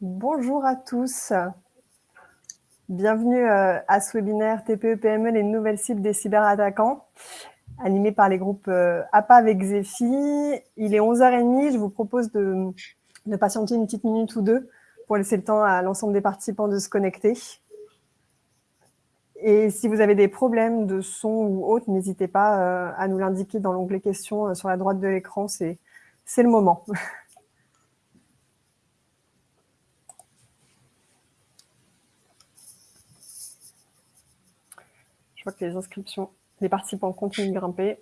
Bonjour à tous. Bienvenue euh, à ce webinaire TPE-PME, les nouvelles cibles des cyberattaquants, animé par les groupes euh, APA avec Zephy. Il est 11h30, je vous propose de, de patienter une petite minute ou deux pour laisser le temps à l'ensemble des participants de se connecter. Et si vous avez des problèmes de son ou autre, n'hésitez pas euh, à nous l'indiquer dans l'onglet questions sur la droite de l'écran, c'est le moment. que les inscriptions, les participants continuent de grimper.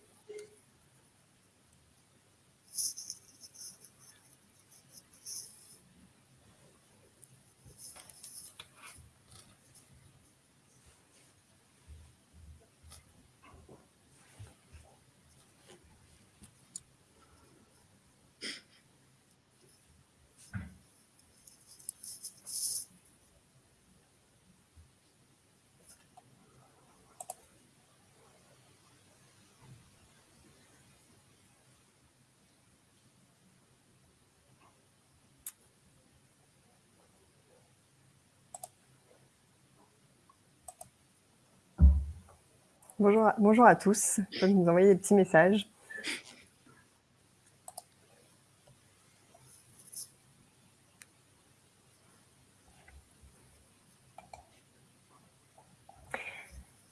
Bonjour, bonjour à tous. Vous envoyer des petits messages.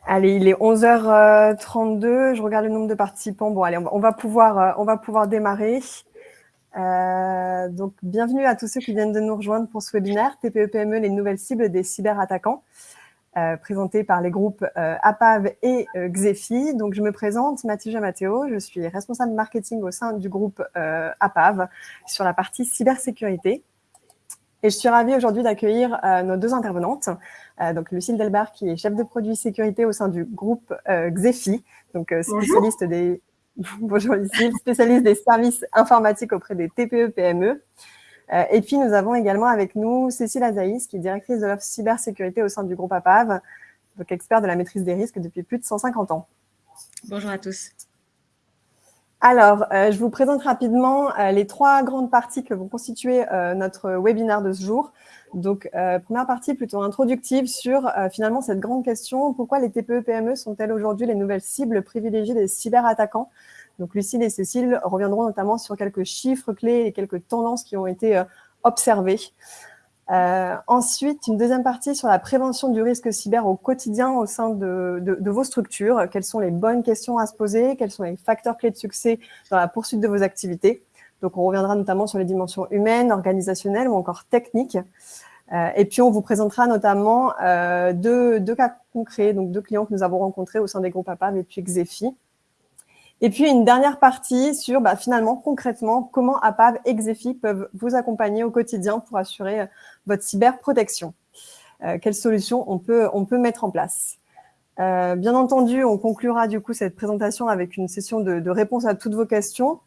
Allez, il est 11h32. Je regarde le nombre de participants. Bon, allez, on va pouvoir, euh, pouvoir démarrer. Euh, donc, bienvenue à tous ceux qui viennent de nous rejoindre pour ce webinaire TPE-PME, les nouvelles cibles des cyberattaquants. Euh, présenté par les groupes euh, APAV et euh, Xefi. Donc, je me présente, Mathilde Matteo, je suis responsable marketing au sein du groupe APAV sur la partie cybersécurité. Et je suis ravie aujourd'hui d'accueillir nos deux intervenantes. donc, Lucille Delbar, qui est chef de produit sécurité au sein du groupe Xefi, donc spécialiste des... Bonjour Lucille, spécialiste des services informatiques auprès des TPE-PME. Euh, et puis, nous avons également avec nous Cécile Azaïs, qui est directrice de l'offre cybersécurité au sein du groupe APAV, donc expert de la maîtrise des risques depuis plus de 150 ans. Bonjour à tous. Alors, euh, je vous présente rapidement euh, les trois grandes parties que vont constituer notre webinaire de ce jour. Donc, première partie plutôt introductive sur finalement cette grande question, pourquoi les TPE-PME sont-elles aujourd'hui les nouvelles cibles privilégiées des cyberattaquants? Donc, Lucille et Cécile reviendront notamment sur quelques chiffres clés et quelques tendances qui ont été euh, observées. Euh, ensuite, une deuxième partie sur la prévention du risque cyber au quotidien au sein de, vos structures. Quelles sont les bonnes questions à se poser? Quels sont les facteurs clés de succès dans la poursuite de vos activités? Donc, on reviendra notamment sur les dimensions humaines, organisationnelles ou encore techniques. Euh, et puis, on vous présentera notamment deux, deux, cas concrets, donc deux clients que nous avons rencontrés au sein des groupes APAV et puis Xefi. Et puis, une dernière partie sur, bah, finalement, concrètement, comment APAV et Xefi peuvent vous accompagner au quotidien pour assurer euh, votre cyberprotection. Euh, quelles solutions on peut, on peut mettre en place euh, Bien entendu, on conclura du coup cette présentation avec une session de, de réponse à toutes vos questions.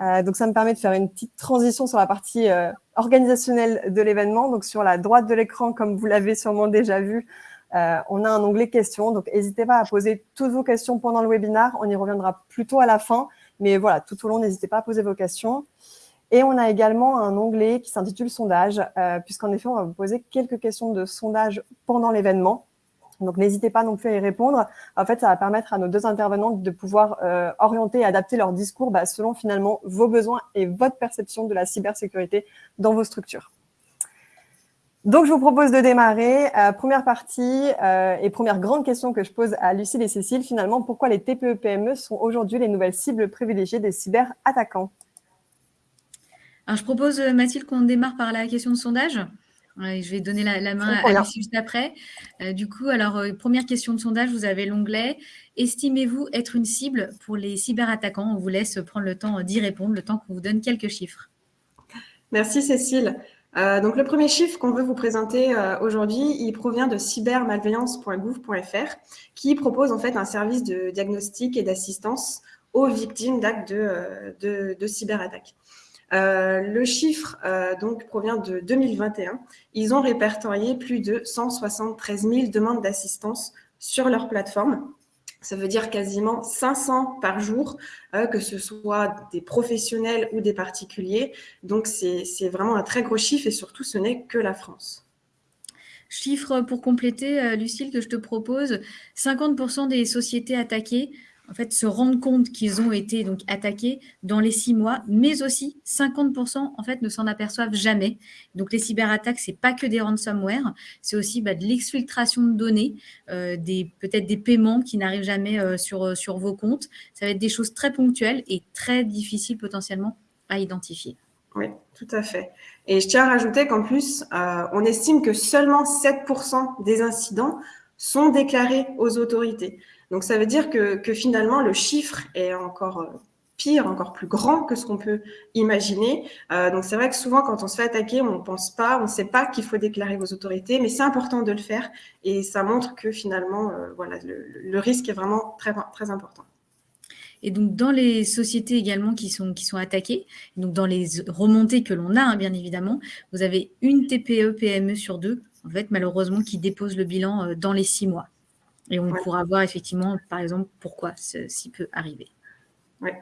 donc, ça me permet de faire une petite transition sur la partie organisationnelle de l'événement. Donc, sur la droite de l'écran, comme vous l'avez sûrement déjà vu, euh, on a un onglet questions, donc n'hésitez pas à poser toutes vos questions pendant le webinaire. On y reviendra plutôt à la fin, mais voilà, tout au long, n'hésitez pas à poser vos questions. Et on a également un onglet qui s'intitule sondage, euh, puisqu'en effet, on va vous poser quelques questions de sondage pendant l'événement. Donc, n'hésitez pas non plus à y répondre. En fait, ça va permettre à nos deux intervenantes de pouvoir euh, orienter et adapter leur discours bah, selon finalement vos besoins et votre perception de la cybersécurité dans vos structures. Donc, je vous propose de démarrer. Euh, première partie euh, et première grande question que je pose à Lucille et Cécile, finalement, pourquoi les TPE-PME sont aujourd'hui les nouvelles cibles privilégiées des cyberattaquants? Alors, je propose, euh, Mathilde, qu'on démarre par la question de sondage. je vais donner la, main à Lucille juste après. du coup, alors, première question de sondage, vous avez l'onglet « Estimez-vous être une cible pour les cyberattaquants ?» On vous laisse prendre le temps d'y répondre, le temps qu'on vous donne quelques chiffres. Merci, Cécile. Euh, donc, le premier chiffre qu'on veut vous présenter euh, aujourd'hui, il provient de cybermalveillance.gouv.fr qui propose en fait un service de diagnostic et d'assistance aux victimes d'actes de, euh, de, cyberattaques. le chiffre donc provient de 2021. Ils ont répertorié plus de 173 000 demandes d'assistance sur leur plateforme. Ça veut dire quasiment 500 par jour, euh, que ce soit des professionnels ou des particuliers. Donc, c'est vraiment un très gros chiffre et surtout, ce n'est que la France. Chiffre pour compléter, euh, Lucille, que je te propose, 50% des sociétés attaquées en fait, se rendent compte qu'ils ont été donc attaqués dans les six mois, mais aussi 50% en fait ne s'en aperçoivent jamais. Donc les cyberattaques, c'est pas que des ransomware, c'est aussi bah, de l'exfiltration de données, euh, peut-être des paiements qui n'arrivent jamais euh, sur euh, sur vos comptes. Ça va être des choses très ponctuelles et très difficiles potentiellement à identifier. Oui, tout à fait. Et je tiens à rajouter qu'en plus, on estime que seulement 7% des incidents sont déclarés aux autorités. Donc, ça veut dire que, finalement, le chiffre est encore euh, pire, encore plus grand que ce qu'on peut imaginer. Euh, donc, c'est vrai que souvent, quand on se fait attaquer, on ne pense pas, on ne sait pas qu'il faut déclarer vos autorités, mais c'est important de le faire et ça montre que finalement, euh, voilà, le, risque est vraiment très, important. Et donc, dans les sociétés également qui sont, qui sont attaquées, donc dans les remontées que l'on a, hein, bien évidemment, vous avez une TPE, PME sur deux, en fait, malheureusement, qui dépose le bilan dans les six mois. Et on pourra voir effectivement, par exemple, pourquoi ceci peut arriver. Ouais.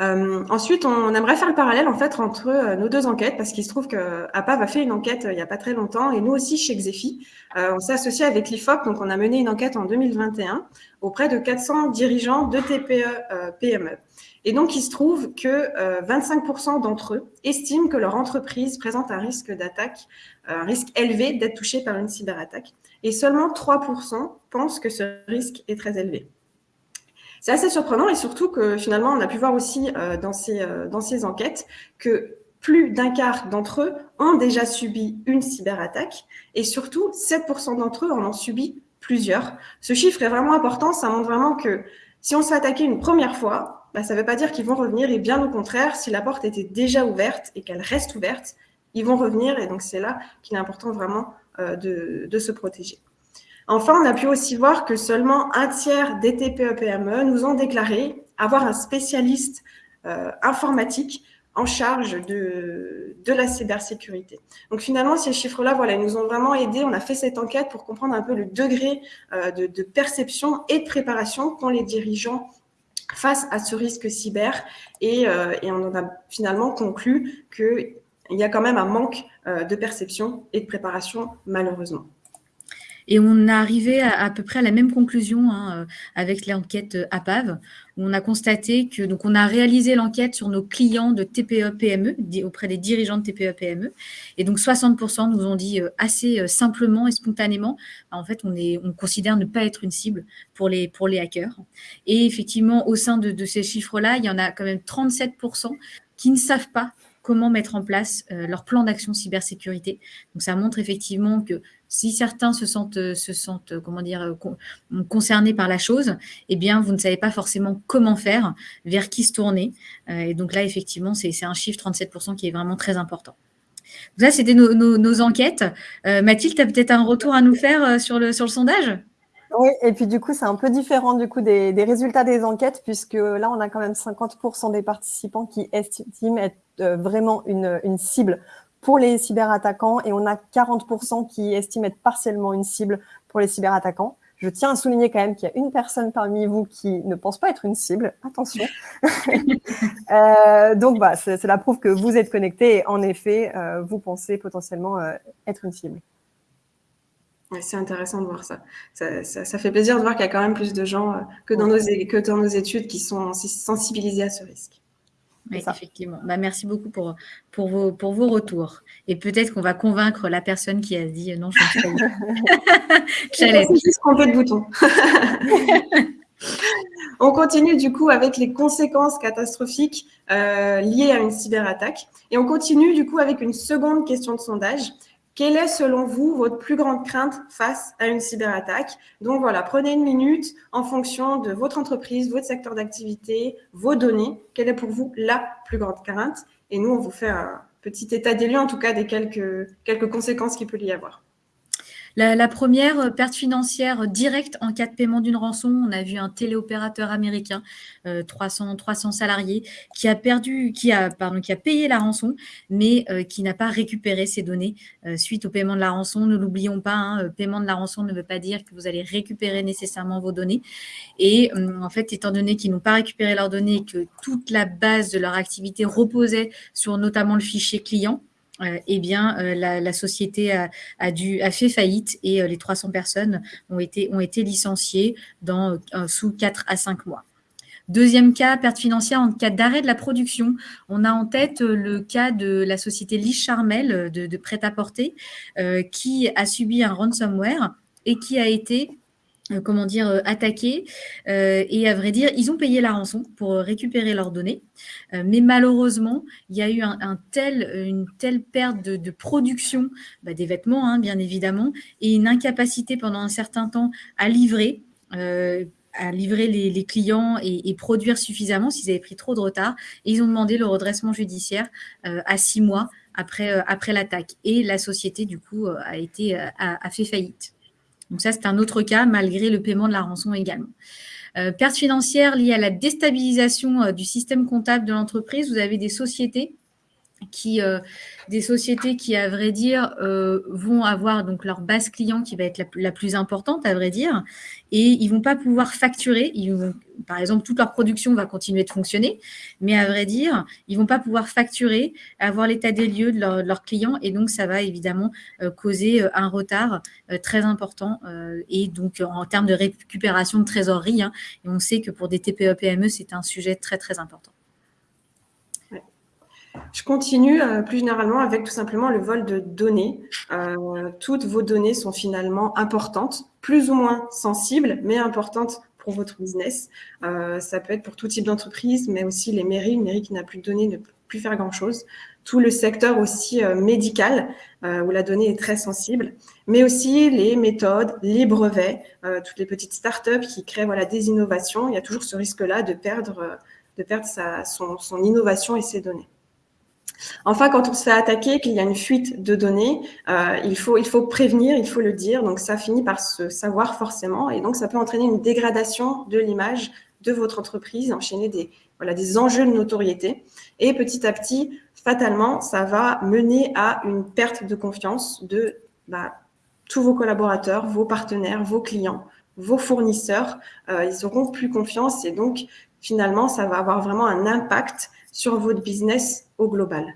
Euh, ensuite, on aimerait faire le parallèle en fait entre euh, nos deux enquêtes parce qu'il se trouve que APAV a fait une enquête euh, il n'y a pas très longtemps et nous aussi chez Xefi, on s'est associé avec l'IFOP, donc on a mené une enquête en 2021 auprès de 400 dirigeants de TPE PME. Et donc, il se trouve que 25% d'entre eux estiment que leur entreprise présente un risque d'attaque, un risque élevé d'être touché par une cyberattaque et seulement 3% pensent que ce risque est très élevé. C'est assez surprenant et surtout que finalement, on a pu voir aussi euh, dans, ces, euh, dans ces enquêtes que plus d'un quart d'entre eux ont déjà subi une cyberattaque et surtout 7% d'entre eux en ont subi plusieurs. Ce chiffre est vraiment important, ça montre vraiment que si on se fait attaquer une première fois, bah, ça ne veut pas dire qu'ils vont revenir et bien au contraire, si la porte était déjà ouverte et qu'elle reste ouverte, ils vont revenir et donc c'est là qu'il est important vraiment euh, de, se protéger. Enfin, on a pu aussi voir que seulement un tiers des TPE-PME nous ont déclaré avoir un spécialiste euh, informatique en charge de, la cybersécurité. Donc finalement, ces chiffres-là, ils nous ont vraiment aidés. On a fait cette enquête pour comprendre un peu le degré euh, de, perception et de préparation qu'ont les dirigeants face à ce risque cyber. Et, et on en a finalement conclu que il y a quand même un manque euh, de perception et de préparation, malheureusement. Et on a arrivé à, peu près à la même conclusion hein, euh, avec l'enquête euh, APAV, où on a constaté que donc on a réalisé l'enquête sur nos clients de TPE-PME auprès des dirigeants de TPE-PME, et donc 60% nous ont dit assez simplement et spontanément, bah, en fait on est on considère ne pas être une cible pour les pour les hackers. Et effectivement au sein de, de ces chiffres-là, il y en a quand même 37% qui ne savent pas comment mettre en place euh, leur plan d'action cybersécurité. Donc, ça montre effectivement que si certains se sentent, euh, euh, dire, concernés par la chose, eh bien, vous ne savez pas forcément comment faire, vers qui se tourner. et donc là, effectivement, c'est un chiffre 37% qui est vraiment très important. Donc ça, c'était nos, enquêtes. Mathilde, tu as peut-être un retour à nous faire sur, le, sondage? Oui, et puis du coup, c'est un peu différent du coup des, résultats des enquêtes, puisque là, on a quand même 50% des participants qui estiment être euh, vraiment une, cible pour les cyberattaquants et on a 40% qui estiment être partiellement une cible pour les cyberattaquants. Je tiens à souligner quand même qu'il y a une personne parmi vous qui ne pense pas être une cible. Attention. euh, donc, bah, c'est la preuve que vous êtes connecté et en effet, euh, vous pensez potentiellement euh, être une cible. c'est intéressant de voir ça. Ça, ça. ça, fait plaisir de voir qu'il y a quand même plus de gens que, dans nos, que dans nos études qui sont sensibilisés à ce risque. Oui, effectivement. Bah, merci beaucoup pour, pour, vos, pour vos retours. Et peut-être qu'on va convaincre la personne qui a dit non, je ne sais pas. Juste de bouton. On continue du coup avec les conséquences catastrophiques euh, liées à une cyberattaque. Et on continue du coup avec une seconde question de sondage. Quelle est, selon vous, votre plus grande crainte face à une cyberattaque? Donc voilà, prenez une minute en fonction de votre entreprise, votre secteur d'activité, vos données. Quelle est pour vous la plus grande crainte? Et nous, on vous fait un petit état des lieux, en tout cas, des quelques, quelques conséquences qu'il peut y avoir. La, première, euh, perte financière directe en cas de paiement d'une rançon. On a vu un téléopérateur américain, 300, 300 salariés, qui a payé la rançon, mais qui n'a pas récupéré ses données suite au paiement de la rançon. Ne l'oublions pas, hein, paiement de la rançon ne veut pas dire que vous allez récupérer nécessairement vos données. Et en fait, étant donné qu'ils n'ont pas récupéré leurs données et que toute la base de leur activité reposait sur notamment le fichier client, euh, eh bien, euh, la, société a, dû, fait faillite et euh, les 300 personnes ont été, licenciées dans, sous 4 à 5 mois. Deuxième cas, perte financière en cas d'arrêt de la production. On a en tête le cas de la société Lee Charmel de, prêt-à-porter qui a subi un ransomware et qui a été euh, comment dire, euh, attaqués. Euh, et à vrai dire, ils ont payé la rançon pour récupérer leurs données. mais malheureusement, il y a eu une telle perte de, production bah, des vêtements, hein, bien évidemment, et une incapacité pendant un certain temps à livrer. à livrer les, clients et, produire suffisamment s'ils avaient pris trop de retard. Et ils ont demandé le redressement judiciaire à six mois après, après l'attaque. Et la société, du coup, a, été, a fait faillite. Donc ça, c'est un autre cas, malgré le paiement de la rançon également. Euh, perte financière liée à la déstabilisation euh, du système comptable de l'entreprise. Vous avez des sociétés euh, des sociétés qui, à vrai dire, euh, vont avoir donc leur base client qui va être la, plus importante, à vrai dire, et ils vont pas pouvoir facturer. Par exemple, toute leur production va continuer de fonctionner, mais à vrai dire, ils vont pas pouvoir facturer, avoir l'état des lieux de, leurs clients, et donc ça va évidemment euh, causer un retard très important, et donc en termes de récupération de trésorerie. Hein, et on sait que pour des TPE-PME, c'est un sujet très très important. Je continue euh, plus généralement avec tout simplement le vol de données. Euh, toutes vos données sont finalement importantes, plus ou moins sensibles, mais importantes pour votre business. Euh, ça peut être pour tout type d'entreprise, mais aussi les mairies. Une mairie qui n'a plus de données ne peut plus faire grand-chose. Tout le secteur aussi médical, où la donnée est très sensible, mais aussi les méthodes, les brevets, toutes les petites startups qui créent voilà, des innovations. Il y a toujours ce risque-là de perdre, de perdre son, son innovation et ses données. Enfin, quand on se fait attaquer, qu'il y a une fuite de données, euh, il, faut, prévenir, il faut le dire. Donc, ça finit par se savoir forcément. Et donc, ça peut entraîner une dégradation de l'image de votre entreprise, enchaîner des enjeux de notoriété. Et petit à petit, fatalement, ça va mener à une perte de confiance de bah, tous vos collaborateurs, vos partenaires, vos clients, vos fournisseurs. Euh, ils auront plus confiance et donc, finalement, ça va avoir vraiment un impact sur votre business au global.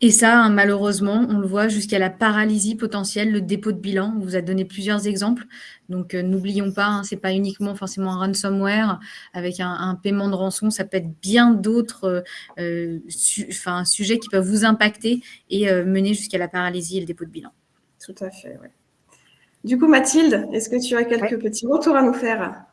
Et ça, hein, malheureusement, on le voit jusqu'à la paralysie potentielle, le dépôt de bilan. On vous a donné plusieurs exemples. Donc, euh, n'oublions pas, hein, ce n'est pas uniquement forcément un ransomware avec un, paiement de rançon. Ça peut être bien d'autres euh, sujets qui peuvent vous impacter et euh, mener jusqu'à la paralysie et le dépôt de bilan. Tout à fait, oui. Du coup, Mathilde, est-ce que tu as quelques petits retours à nous faire?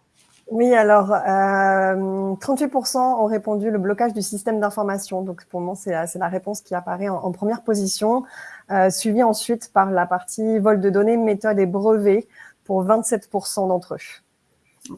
Oui, alors, 38% euh, ont répondu le blocage du système d'information. Donc, pour moi, c'est la réponse qui apparaît en, première position, euh, suivie ensuite par la partie vol de données, méthode et brevets pour 27% d'entre eux.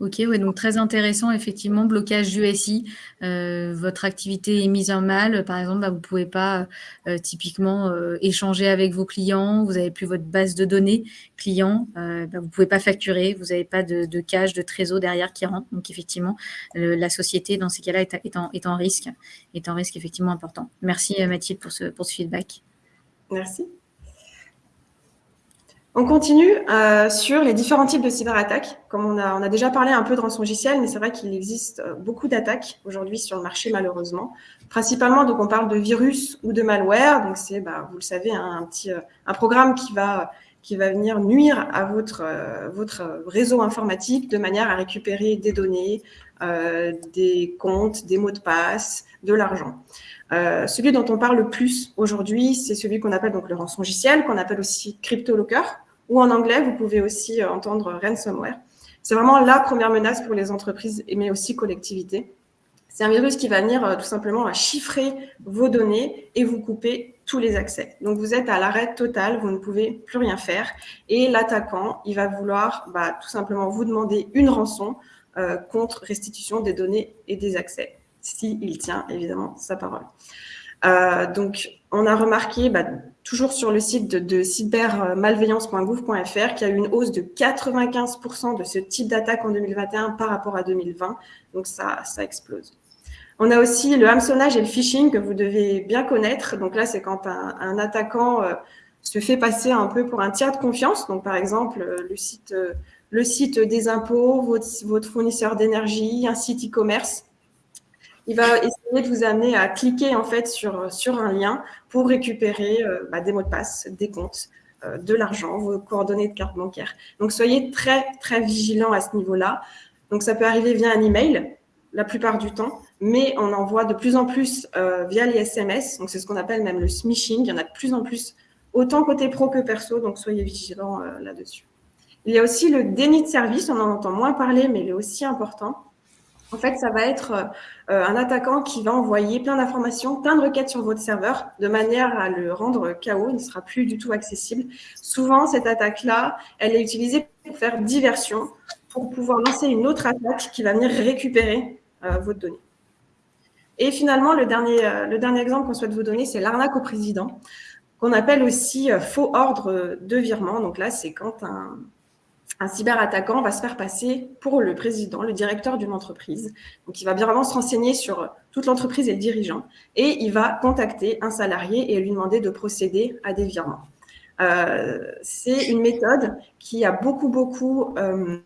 Ok, ouais, donc très intéressant, effectivement, blocage USI. Euh, votre activité est mise en mal. Par exemple, bah, vous ne pouvez pas euh, typiquement euh, échanger avec vos clients, vous n'avez plus votre base de données clients, bah, vous ne pouvez pas facturer, vous n'avez pas de, de, cash, de trésor derrière qui rentre. Donc, effectivement, la société, dans ces cas-là, est, est, en, est en risque, est en risque effectivement important. Merci Mathilde pour ce, pour ce feedback. Merci. On continue euh, sur les différents types de cyberattaques. Comme on a, déjà parlé un peu de rançongiciel, mais c'est vrai qu'il existe euh, beaucoup d'attaques aujourd'hui sur le marché, malheureusement. Principalement, donc, on parle de virus ou de malware. Donc, c'est, bah, vous le savez, hein, un petit, euh, un programme qui va, qui va venir nuire à votre, votre réseau informatique de manière à récupérer des données, des comptes, des mots de passe, de l'argent. celui dont on parle le plus aujourd'hui, c'est celui qu'on appelle donc le rançongiciel, qu'on appelle aussi CryptoLocker ou en anglais, vous pouvez aussi euh, entendre ransomware. C'est vraiment la première menace pour les entreprises, mais aussi collectivités. C'est un virus qui va venir euh, tout simplement à chiffrer vos données et vous couper tous les accès. Donc, vous êtes à l'arrêt total, vous ne pouvez plus rien faire. Et l'attaquant, il va vouloir bah, tout simplement vous demander une rançon euh, contre restitution des données et des accès, s'il tient évidemment sa parole. donc, on a remarqué bah, toujours sur le site de, cybermalveillance.gouv.fr, qui a eu une hausse de 95% de ce type d'attaque en 2021 par rapport à 2020. Donc ça, ça explose. On a aussi le hameçonnage et le phishing que vous devez bien connaître. Donc là, c'est quand un, attaquant euh, se fait passer un peu pour un tiers de confiance. Donc par exemple, euh, le site, euh, le site des impôts, votre, votre fournisseur d'énergie, un site e-commerce. Il va essayer de vous amener à cliquer en fait sur, un lien pour récupérer bah, des mots de passe, des comptes, de l'argent, vos coordonnées de carte bancaire. Donc soyez très très vigilants à ce niveau-là. Donc ça peut arriver via un email la plupart du temps mais on en voit de plus en plus euh, via les SMS. Donc, c'est ce qu'on appelle même le smishing. Il y en a de plus en plus, autant côté pro que perso. Donc, soyez vigilants euh, là-dessus. Il y a aussi le déni de service. On en entend moins parler, mais il est aussi important. En fait, ça va être euh, un attaquant qui va envoyer plein d'informations, plein de requêtes sur votre serveur, de manière à le rendre KO, il ne sera plus du tout accessible. Souvent, cette attaque-là, elle est utilisée pour faire diversion, pour pouvoir lancer une autre attaque qui va venir récupérer votre donnée. Et finalement, le dernier, euh, le dernier exemple qu'on souhaite vous donner, c'est l'arnaque au président, qu'on appelle aussi euh, faux ordre de virement. Donc là, c'est quand un, un cyberattaquant va se faire passer pour le président, le directeur d'une entreprise. Donc, il va bien vraiment se renseigner sur toute l'entreprise et le dirigeant. Et il va contacter un salarié et lui demander de procéder à des virements. Euh, c'est une méthode qui a beaucoup, beaucoup euh,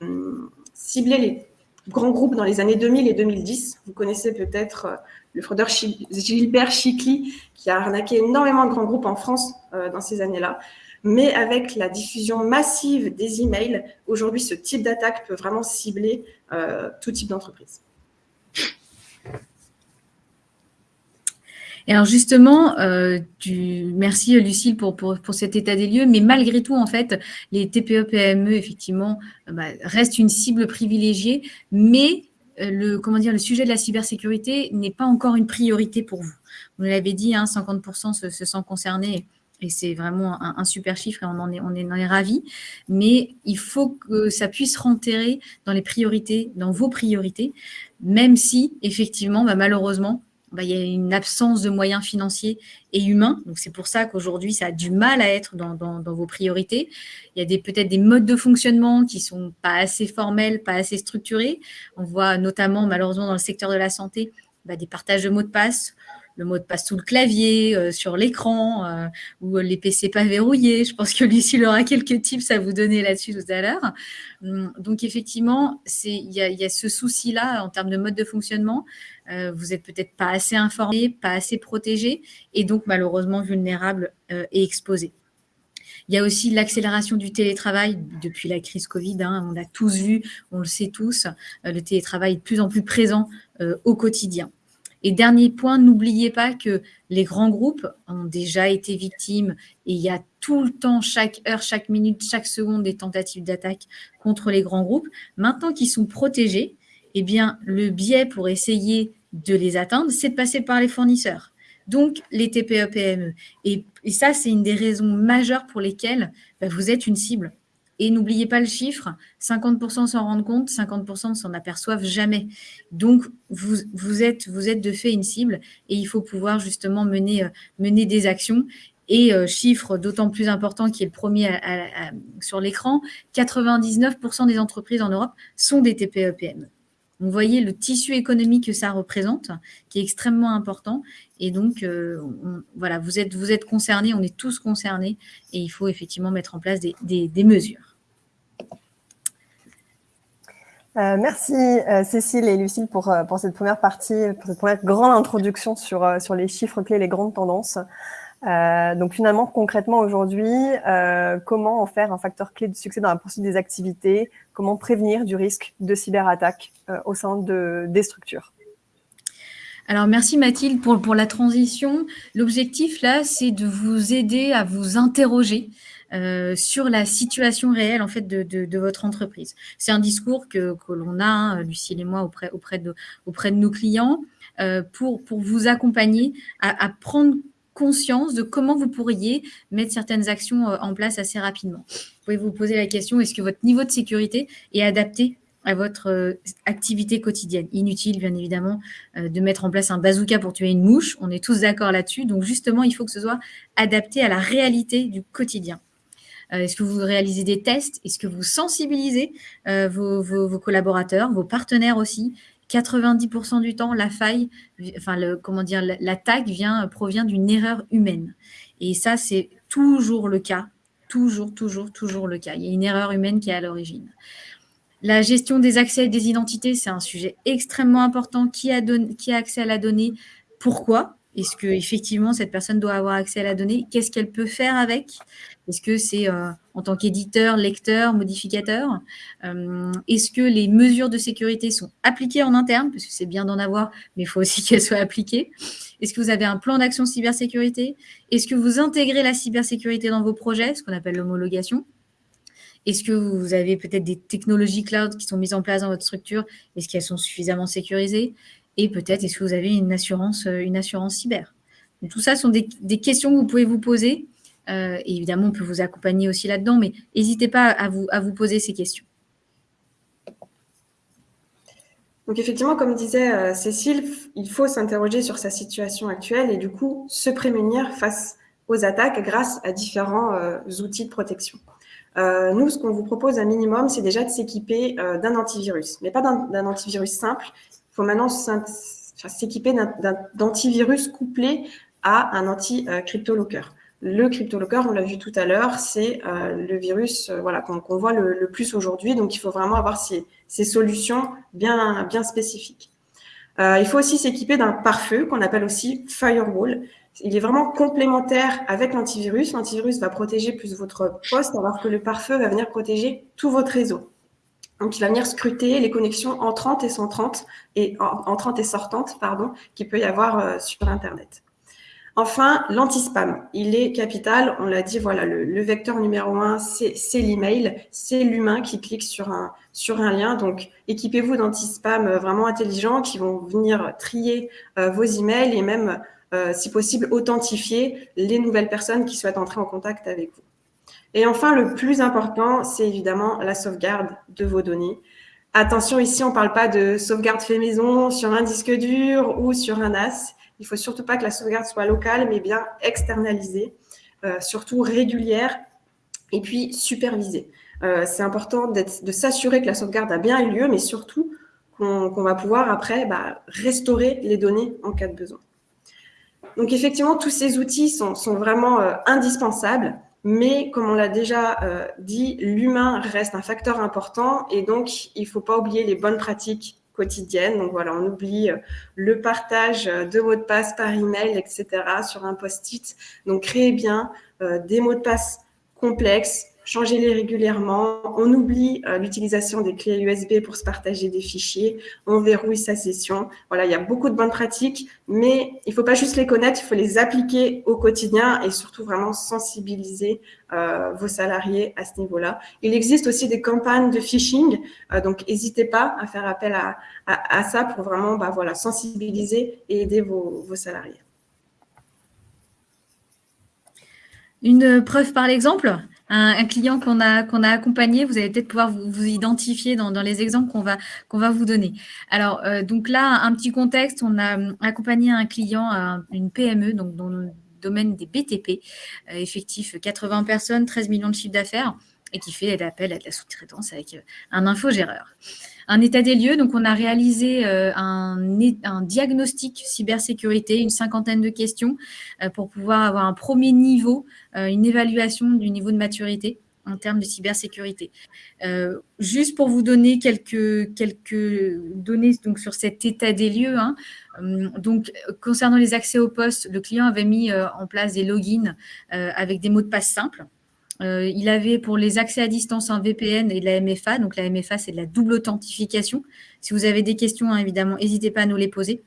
ciblé les grands groupes dans les années 2000 et 2010. Vous connaissez peut-être euh, le fraudeur Gilbert Chicli, qui a arnaqué énormément de grands groupes en France dans ces années-là. Mais avec la diffusion massive des emails, aujourd'hui, ce type d'attaque peut vraiment cibler euh, tout type d'entreprise. Et alors justement, euh, merci Lucille pour, pour, cet état des lieux, mais malgré tout, en fait, les TPE-PME, effectivement, euh, bah, restent une cible privilégiée, mais le, comment dire, le sujet de la cybersécurité n'est pas encore une priorité pour vous. Vous l'avez dit, 50% hein, se, se sentent concernés et c'est vraiment un, super chiffre et on en est, on ravis. Mais il faut que ça puisse rentrer dans les priorités, dans vos priorités, même si, effectivement, bah, malheureusement, bah, il y a une absence de moyens financiers et humains. C'est pour ça qu'aujourd'hui, ça a du mal à être dans, vos priorités. Il y a peut-être des modes de fonctionnement qui sont pas assez formels, pas assez structurés. On voit notamment, malheureusement, dans le secteur de la santé, bah, des partages de mots de passe le mot de passe sous le clavier, euh, sur l'écran, euh, ou les PC pas verrouillés. Je pense que Lucie aura quelques tips à vous donner là-dessus tout à l'heure. Hum, donc, effectivement, il y, a, ce souci-là en termes de mode de fonctionnement. Euh, vous êtes peut-être pas assez informé, pas assez protégé, et donc malheureusement vulnérable et exposé. Il y a aussi l'accélération du télétravail depuis la crise Covid. Hein, on l'a tous vu, on le sait tous. le télétravail est de plus en plus présent au quotidien. Et dernier point, n'oubliez pas que les grands groupes ont déjà été victimes et il y a tout le temps, chaque heure, chaque minute, chaque seconde des tentatives d'attaque contre les grands groupes. Maintenant qu'ils sont protégés, eh bien, le biais pour essayer de les atteindre, c'est de passer par les fournisseurs. Donc, les TPE-PME. Et, et, ça, c'est une des raisons majeures pour lesquelles bah, vous êtes une cible. Et n'oubliez pas le chiffre, 50% s'en rendent compte, 50% ne s'en aperçoivent jamais. Donc, vous, êtes, vous êtes de fait une cible et il faut pouvoir justement mener, euh, des actions. Et euh, chiffre d'autant plus important qui est le premier sur l'écran, 99% des entreprises en Europe sont des TPE-PME. Vous voyez le tissu économique que ça représente, qui est extrêmement important. Et donc, euh, voilà, vous êtes, vous êtes concernés, on est tous concernés, et il faut effectivement mettre en place des mesures. Euh, merci euh, Cécile et Lucille pour, euh, pour cette première partie, pour cette première grande introduction sur, les chiffres clés, les grandes tendances. donc finalement, concrètement aujourd'hui, comment en faire un facteur clé de succès dans la poursuite des activités? Comment prévenir du risque de cyberattaque au sein de, des structures? Alors, merci Mathilde pour la transition. L'objectif, là, c'est de vous aider à vous interroger euh, sur la situation réelle en fait de, de, de votre entreprise. C'est un discours que, que l'on a, hein, Lucille et moi, auprès, auprès, de, auprès de nos clients, euh, pour, pour vous accompagner à, à, prendre conscience de comment vous pourriez mettre certaines actions euh, en place assez rapidement. Vous pouvez vous poser la question, est-ce que votre niveau de sécurité est adapté à votre activité quotidienne? Inutile, bien évidemment, de mettre en place un bazooka pour tuer une mouche. On est tous d'accord là-dessus. Donc, justement, il faut que ce soit adapté à la réalité du quotidien. Est-ce que vous réalisez des tests? Est-ce que vous sensibilisez vos, collaborateurs, vos partenaires aussi? 90% du temps, la faille, enfin, comment dire, l'attaque vient, provient d'une erreur humaine. Et ça, c'est toujours le cas. Toujours, toujours, toujours le cas. Il y a une erreur humaine qui est à l'origine. La gestion des accès et des identités, c'est un sujet extrêmement important. Qui a accès à la donnée? Pourquoi? Est-ce qu'effectivement, cette personne doit avoir accès à la donnée? Qu'est-ce qu'elle peut faire avec? Est-ce que c'est euh, en tant qu'éditeur, lecteur, modificateur euh, Est-ce que les mesures de sécurité sont appliquées en interne? Parce que c'est bien d'en avoir, mais il faut aussi qu'elles soient appliquées. Est-ce que vous avez un plan d'action cybersécurité? Est-ce que vous intégrez la cybersécurité dans vos projets, ce qu'on appelle l'homologation? Est-ce que vous avez peut-être des technologies cloud qui sont mises en place dans votre structure? Est-ce qu'elles sont suffisamment sécurisées? Et peut-être, est-ce que vous avez une assurance, euh, une assurance cyber? Tout ça sont des, questions que vous pouvez vous poser. Euh, évidemment, on peut vous accompagner aussi là-dedans, mais n'hésitez pas à vous, à vous poser ces questions. Donc effectivement, comme disait euh, Cécile, il faut s'interroger sur sa situation actuelle et du coup se prémunir face aux attaques grâce à différents outils de protection. Nous, ce qu'on vous propose un minimum, c'est déjà de s'équiper d'un antivirus, mais pas d'un antivirus simple. Faut maintenant s'équiper d'antivirus couplé à un anti-cryptolocker. Le CryptoLocker, on l'a vu tout à l'heure, c'est euh, le virus euh, voilà, qu'on voit le, plus aujourd'hui. Donc, il faut vraiment avoir ces, solutions bien, spécifiques. Euh, il faut aussi s'équiper d'un pare-feu qu'on appelle aussi firewall. Il est vraiment complémentaire avec l'antivirus. L'antivirus va protéger plus votre poste, alors que le pare-feu va venir protéger tout votre réseau. Donc, il va venir scruter les connexions entrantes et sortantes, et, sortantes, pardon, qu'il peut y avoir sur Internet. Enfin, l'anti-spam, il est capital. On l'a dit, voilà, le, vecteur numéro un, c'est l'email, c'est l'humain qui clique sur un, lien. Donc, équipez-vous d'anti-spam euh, vraiment intelligents qui vont venir trier euh, vos emails et même, euh, si possible, authentifier les nouvelles personnes qui souhaitent entrer en contact avec vous. Et enfin, le plus important, c'est évidemment la sauvegarde de vos données. Attention, ici, on ne parle pas de sauvegarde fait maison sur un disque dur ou sur un NAS. Il faut surtout pas que la sauvegarde soit locale, mais bien externalisée, euh, surtout régulière et puis supervisée. Euh, c'est important de s'assurer que la sauvegarde a bien eu lieu, mais surtout qu'on va pouvoir après bah, restaurer les données en cas de besoin. Donc effectivement, tous ces outils sont, vraiment euh, indispensables, mais comme on l'a déjà dit, l'humain reste un facteur important et donc il ne faut pas oublier les bonnes pratiques quotidienne. Donc voilà, on oublie euh, le partage euh, de mots de passe par email, etc. sur un post-it. Donc créez bien euh, des mots de passe complexes, changez-les régulièrement. On oublie l'utilisation des clés USB pour se partager des fichiers. On verrouille sa session. Voilà, il y a beaucoup de bonnes pratiques, mais il ne faut pas juste les connaître, il faut les appliquer au quotidien et surtout vraiment sensibiliser vos salariés à ce niveau-là. Il existe aussi des campagnes de phishing, donc n'hésitez pas à faire appel à, à, ça pour vraiment bah, voilà, sensibiliser et aider vos, salariés. Une preuve par l'exemple un, client qu'on a, a accompagné, vous allez peut-être pouvoir vous, identifier dans, les exemples qu'on va, va vous donner. Alors, euh, donc là, un petit contexte, on a accompagné un client, une PME, donc dans le domaine des BTP, euh, effectif 80 personnes, 13 millions de chiffres d'affaires, et qui fait l'appel à de la sous-traitance avec euh, un infogéreur un état des lieux. Donc, on a réalisé euh, un, diagnostic cybersécurité, une cinquantaine de questions euh, pour pouvoir avoir un premier niveau, euh, une évaluation du niveau de maturité en termes de cybersécurité. juste pour vous donner quelques, données sur cet état des lieux. Hein, concernant les accès au poste, le client avait mis en place des logins avec des mots de passe simples. Euh, il avait pour les accès à distance un VPN et de la MFA. Donc, la MFA, c'est de la double authentification. Si vous avez des questions, hein, évidemment, n'hésitez pas à nous les poser.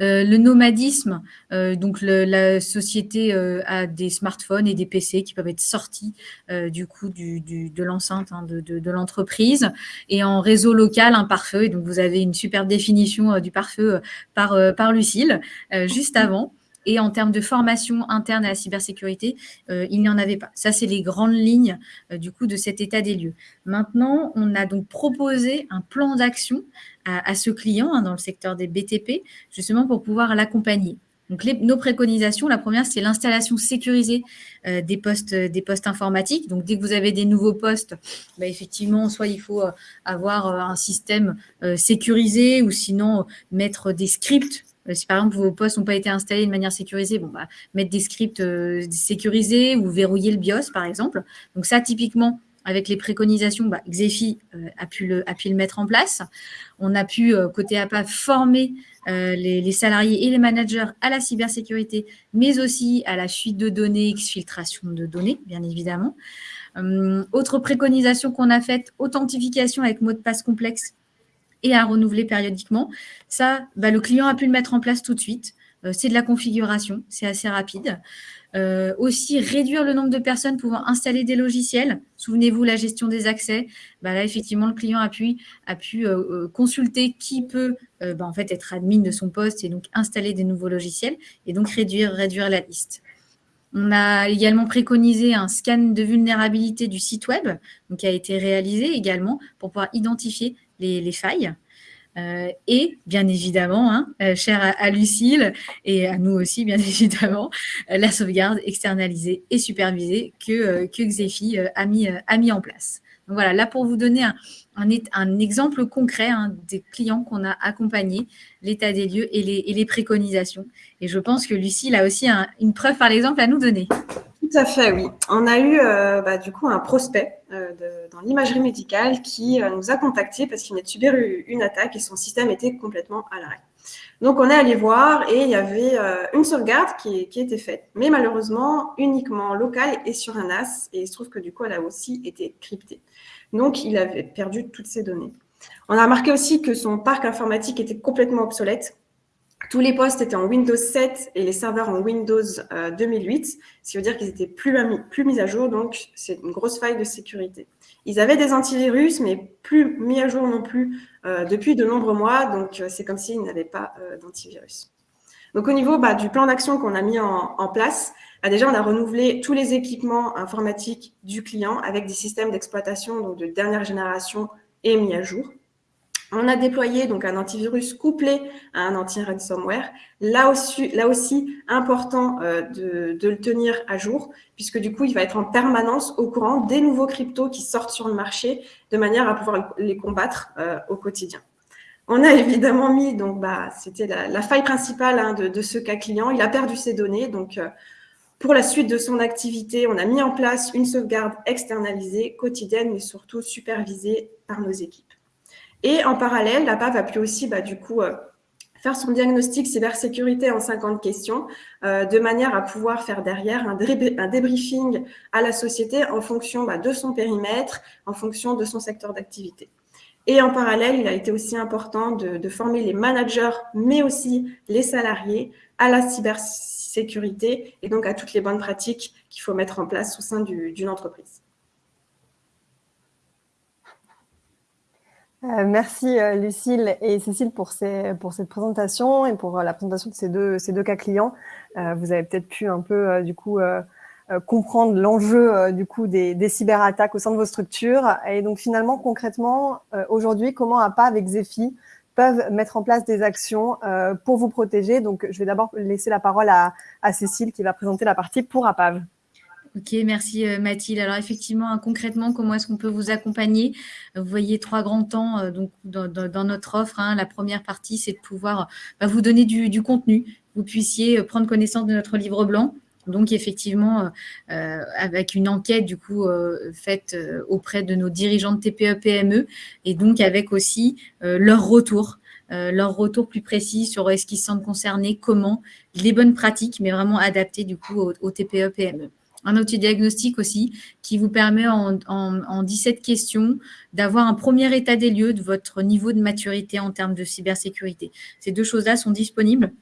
Euh, le nomadisme, euh, donc la société a des smartphones et des PC qui peuvent être sortis du coup de l'enceinte hein, de, l'entreprise et en réseau local un pare-feu. Donc vous avez une superbe définition du pare-feu par, par Lucille juste avant. Et en termes de formation interne à la cybersécurité, euh, il n'y en avait pas. Ça, c'est les grandes lignes euh, du coup de cet état des lieux. Maintenant, on a donc proposé un plan d'action à, ce client hein, dans le secteur des BTP, justement pour pouvoir l'accompagner. Donc, nos préconisations, la première, c'est l'installation sécurisée euh, des, postes, informatiques. Donc, dès que vous avez des nouveaux postes, bah, effectivement, soit il faut avoir un système sécurisé ou sinon mettre des scripts si par exemple vos postes n'ont pas été installés de manière sécurisée, bon, bah, mettre des scripts euh, sécurisés ou verrouiller le BIOS, par exemple. Donc ça, typiquement, avec les préconisations, bah, Xefi euh, a, pu le, a pu le mettre en place. On a pu, côté APA, former les, salariés et les managers à la cybersécurité, mais aussi à la fuite de données, exfiltration de données, bien évidemment. autre préconisation qu'on a faite, authentification avec mot de passe complexe et à renouveler périodiquement. Ça, bah, le client a pu le mettre en place tout de suite. Euh, c'est de la configuration, c'est assez rapide. Euh, aussi, réduire le nombre de personnes pouvant installer des logiciels. Souvenez-vous, la gestion des accès. Bah, là, effectivement, le client a pu, euh, consulter qui peut bah, en fait, être admin de son poste et donc installer des nouveaux logiciels et donc réduire, réduire la liste. On a également préconisé un scan de vulnérabilité du site web, donc qui a été réalisé également pour pouvoir identifier les, failles. Euh, et bien évidemment, hein, euh, cher à, Lucille et à nous aussi, bien évidemment, euh, la sauvegarde externalisée et supervisée que, que Xefi a, mis, a mis en place. Donc voilà, là pour vous donner un, un, exemple concret hein, des clients qu'on a accompagnés, l'état des lieux et les, et les, préconisations. Et je pense que Lucille a aussi une preuve par l'exemple à nous donner. Tout à fait, oui. On a eu bah, du coup un prospect de, dans l'imagerie médicale qui euh, nous a contactés parce qu'il venait de subir une attaque et son système était complètement à l'arrêt. Donc, on est allé voir et il y avait euh, une sauvegarde qui, qui était faite, mais malheureusement uniquement locale et sur un NAS. Et il se trouve que du coup, elle a aussi été cryptée. Donc, il avait perdu toutes ses données. On a remarqué aussi que son parc informatique était complètement obsolète. Tous les postes étaient en Windows 7 et les serveurs en Windows 2008, euh, ce qui veut dire qu'ils étaient plus, plus mis à jour, donc c'est une grosse faille de sécurité. Ils avaient des antivirus, mais plus mis à jour non plus euh, depuis de nombreux mois, donc euh, c'est comme s'ils n'avaient pas d'antivirus. Donc au niveau bah, du plan d'action qu'on a mis en, place, bah, déjà on a renouvelé tous les équipements informatiques du client avec des systèmes d'exploitation de dernière génération et mis à jour. On a déployé donc un antivirus couplé à un anti-ransomware. Là aussi, là aussi important euh, de, le tenir à jour, puisque du coup, il va être en permanence au courant des nouveaux cryptos qui sortent sur le marché, de manière à pouvoir les combattre euh, au quotidien. On a évidemment mis, donc bah, c'était la, faille principale hein, de, ce cas client. Il a perdu ses données, donc euh, pour la suite de son activité, on a mis en place une sauvegarde externalisée, quotidienne, mais surtout supervisée par nos équipes. Et en parallèle, la PAV a pu aussi, bah, du coup, euh, faire son diagnostic cybersécurité en 50 questions, euh, de manière à pouvoir faire derrière un, débriefing à la société en fonction bah, de son périmètre, en fonction de son secteur d'activité. Et en parallèle, il a été aussi important de, former les managers, mais aussi les salariés à la cybersécurité et donc à toutes les bonnes pratiques qu'il faut mettre en place au sein d'une entreprise. Euh, merci euh, Lucille et Cécile pour, cette présentation et pour euh, la présentation de ces deux, cas clients. vous avez peut-être pu un peu du coup comprendre l'enjeu du coup des, des, cyberattaques au sein de vos structures. Et donc finalement, concrètement, aujourd'hui, comment APA avec Zephi peuvent mettre en place des actions pour vous protéger? Donc je vais d'abord laisser la parole à, à Cécile qui va présenter la partie pour APAV. Ok, merci euh, Mathilde. Alors effectivement, hein, concrètement, comment est-ce qu'on peut vous accompagner? Vous voyez trois grands temps euh, donc, dans, notre offre. Hein. La première partie, c'est de pouvoir bah, vous donner du, contenu. Vous puissiez euh, prendre connaissance de notre livre blanc. Donc effectivement, avec une enquête du coup faite auprès de nos dirigeants de TPE-PME et donc avec aussi leur retour leur retour plus précis sur est-ce qu'ils se sentent concernés, comment, les bonnes pratiques, mais vraiment adaptées du coup au TPE-PME un outil diagnostic aussi qui vous permet en, en, 17 questions d'avoir un premier état des lieux de votre niveau de maturité en termes de cybersécurité. Ces deux choses-là sont disponibles